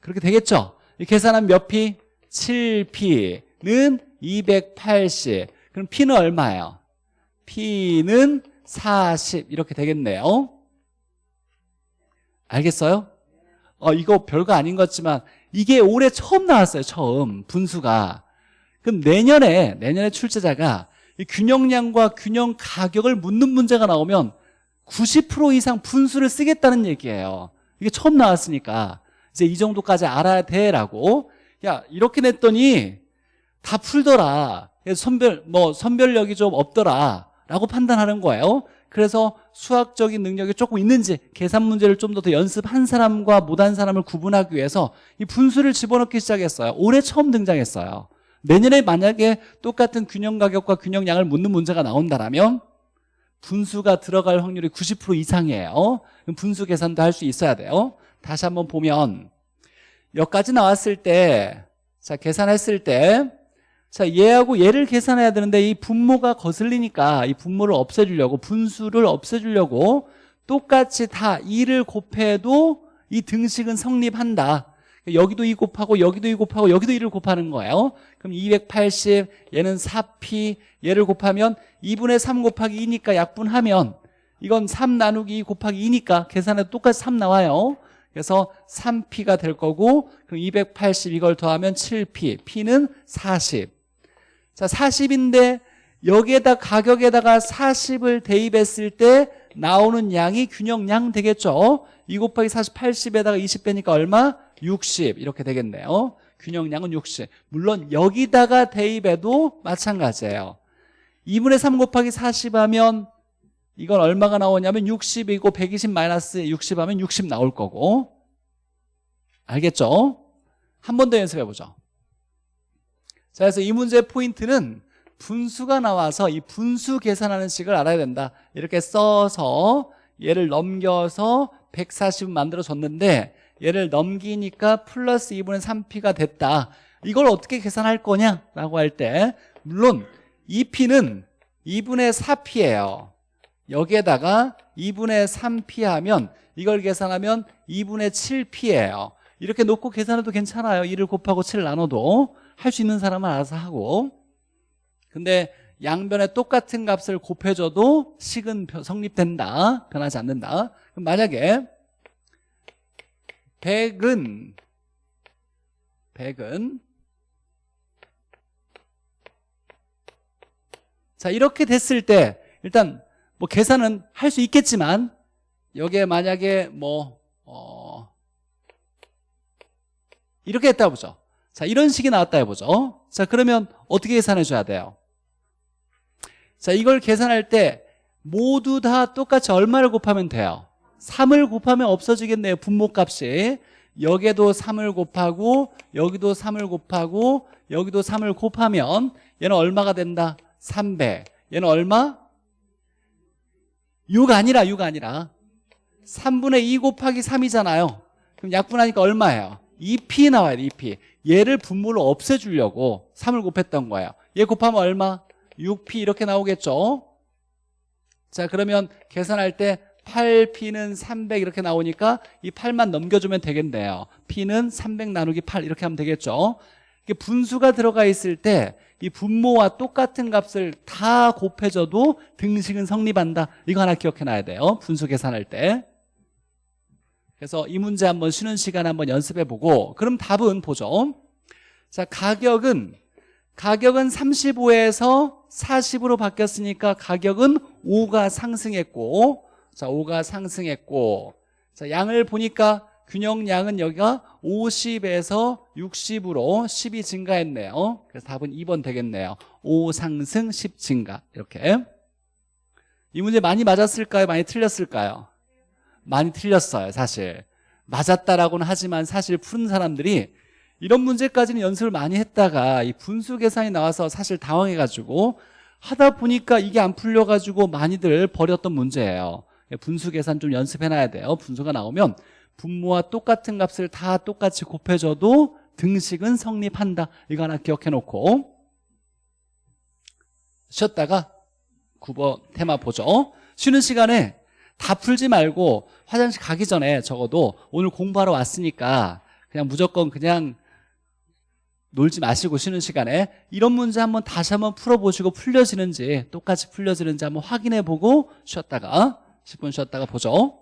그렇게 되겠죠? 계산하면 몇 p? 7p는 280 그럼 p는 얼마예요? p는 40 이렇게 되겠네요 알겠어요? 어, 이거 별거 아닌 것 같지만 이게 올해 처음 나왔어요 처음 분수가 그럼 내년에 내년에 출제자가 균형량과 균형 가격을 묻는 문제가 나오면 90% 이상 분수를 쓰겠다는 얘기예요. 이게 처음 나왔으니까. 이제 이 정도까지 알아야 돼라고. 야 이렇게 냈더니 다 풀더라. 선별 뭐 선별력이 좀 없더라. 라고 판단하는 거예요. 그래서 수학적인 능력이 조금 있는지 계산 문제를 좀더 연습한 사람과 못한 사람을 구분하기 위해서 이 분수를 집어넣기 시작했어요. 올해 처음 등장했어요. 내년에 만약에 똑같은 균형 가격과 균형량을 묻는 문제가 나온다면 분수가 들어갈 확률이 90% 이상이에요. 분수 계산도 할 수 있어야 돼요. 다시 한번 보면 여기까지 나왔을 때 자 계산했을 때 자, 얘하고 얘를 계산해야 되는데 이 분모가 거슬리니까 이 분모를 없애주려고 분수를 없애주려고 똑같이 다 2를 곱해도 이 등식은 성립한다 여기도 2 곱하고 여기도 2 곱하고 여기도 2를 곱하는 거예요. 그럼 280 얘는 4p 얘를 곱하면 2분의 3 곱하기 2니까 약분하면 이건 3 나누기 2 곱하기 2니까 계산해도 똑같이 3 나와요. 그래서 3p가 될 거고 그럼 280 이걸 더하면 7p p는 40 자, 40인데 여기에다 가격에다가 40을 대입했을 때 나오는 양이 균형량 되겠죠? 2 곱하기 40, 80에다가 20 빼니까 얼마? 60 이렇게 되겠네요. 균형량은 60 물론 여기다가 대입해도 마찬가지예요. 2분의 3 곱하기 40 하면 이건 얼마가 나오냐면 60이고 120 마이너스 60 하면 60 나올 거고. 알겠죠? 한 번 더 연습해 보죠. 자, 그래서 이 문제의 포인트는 분수가 나와서 이 분수 계산하는 식을 알아야 된다. 이렇게 써서 얘를 넘겨서 140 만들어줬는데 얘를 넘기니까 플러스 2분의 3p가 됐다. 이걸 어떻게 계산할 거냐라고 할 때 물론 2p는 2분의 4p예요. 여기에다가 2분의 3p 하면 이걸 계산하면 2분의 7p예요. 이렇게 놓고 계산해도 괜찮아요. 1을 곱하고 7 나눠도. 할 수 있는 사람은 알아서 하고. 근데 양변에 똑같은 값을 곱해줘도 식은 변- 성립된다. 변하지 않는다. 그럼 만약에 100은 100은. 자 이렇게 됐을 때 일단 뭐 계산은 할 수 있겠지만 여기에 만약에 뭐 어, 이렇게 했다 보죠. 자 이런 식이 나왔다 해보죠. 자 그러면 어떻게 계산해 줘야 돼요? 자 이걸 계산할 때 모두 다 똑같이 얼마를 곱하면 돼요 3을 곱하면 없어지겠네요 분모값이. 여기에도 3을 곱하고 여기도 3을 곱하고 여기도 3을 곱하면 얘는 얼마가 된다? 300 얘는 얼마? 6 아니라 6 아니라. 3분의 2 곱하기 3이잖아요. 그럼 약분하니까 얼마예요? 2p 나와야 돼 2p 얘를 분모로 없애주려고 3을 곱했던 거예요. 얘 곱하면 얼마? 6p 이렇게 나오겠죠? 자 그러면 계산할 때 8p는 300 이렇게 나오니까 이 8만 넘겨주면 되겠네요. p는 300 나누기 8 이렇게 하면 되겠죠? 이게 분수가 들어가 있을 때 이 분모와 똑같은 값을 다 곱해줘도 등식은 성립한다. 이거 하나 기억해놔야 돼요. 분수 계산할 때. 그래서 이 문제 한번 쉬는 시간 한번 연습해보고 그럼 답은 보죠. 자 가격은 가격은 35에서 40으로 바뀌었으니까 가격은 5가 상승했고 자 5가 상승했고 자 양을 보니까 균형량은 여기가 50에서 60으로 10이 증가했네요. 그래서 답은 2번 되겠네요. 5 상승 10 증가. 이렇게. 이 문제 많이 맞았을까요? 많이 틀렸을까요? 많이 틀렸어요 사실. 맞았다라고는 하지만 사실 푸는 사람들이 이런 문제까지는 연습을 많이 했다가 이 분수 계산이 나와서 사실 당황해가지고 하다 보니까 이게 안 풀려가지고 많이들 버렸던 문제예요 분수 계산 좀 연습해놔야 돼요. 분수가 나오면 분모와 똑같은 값을 다 똑같이 곱해줘도 등식은 성립한다. 이거 하나 기억해놓고. 쉬었다가 9번 테마 보죠. 쉬는 시간에 다 풀지 말고 화장실 가기 전에 적어도 오늘 공부하러 왔으니까 그냥 무조건 그냥 놀지 마시고 쉬는 시간에 이런 문제 한번 다시 한번 풀어보시고 풀려지는지 똑같이 풀려지는지 한번 확인해 보고 쉬었다가 10분 쉬었다가 보죠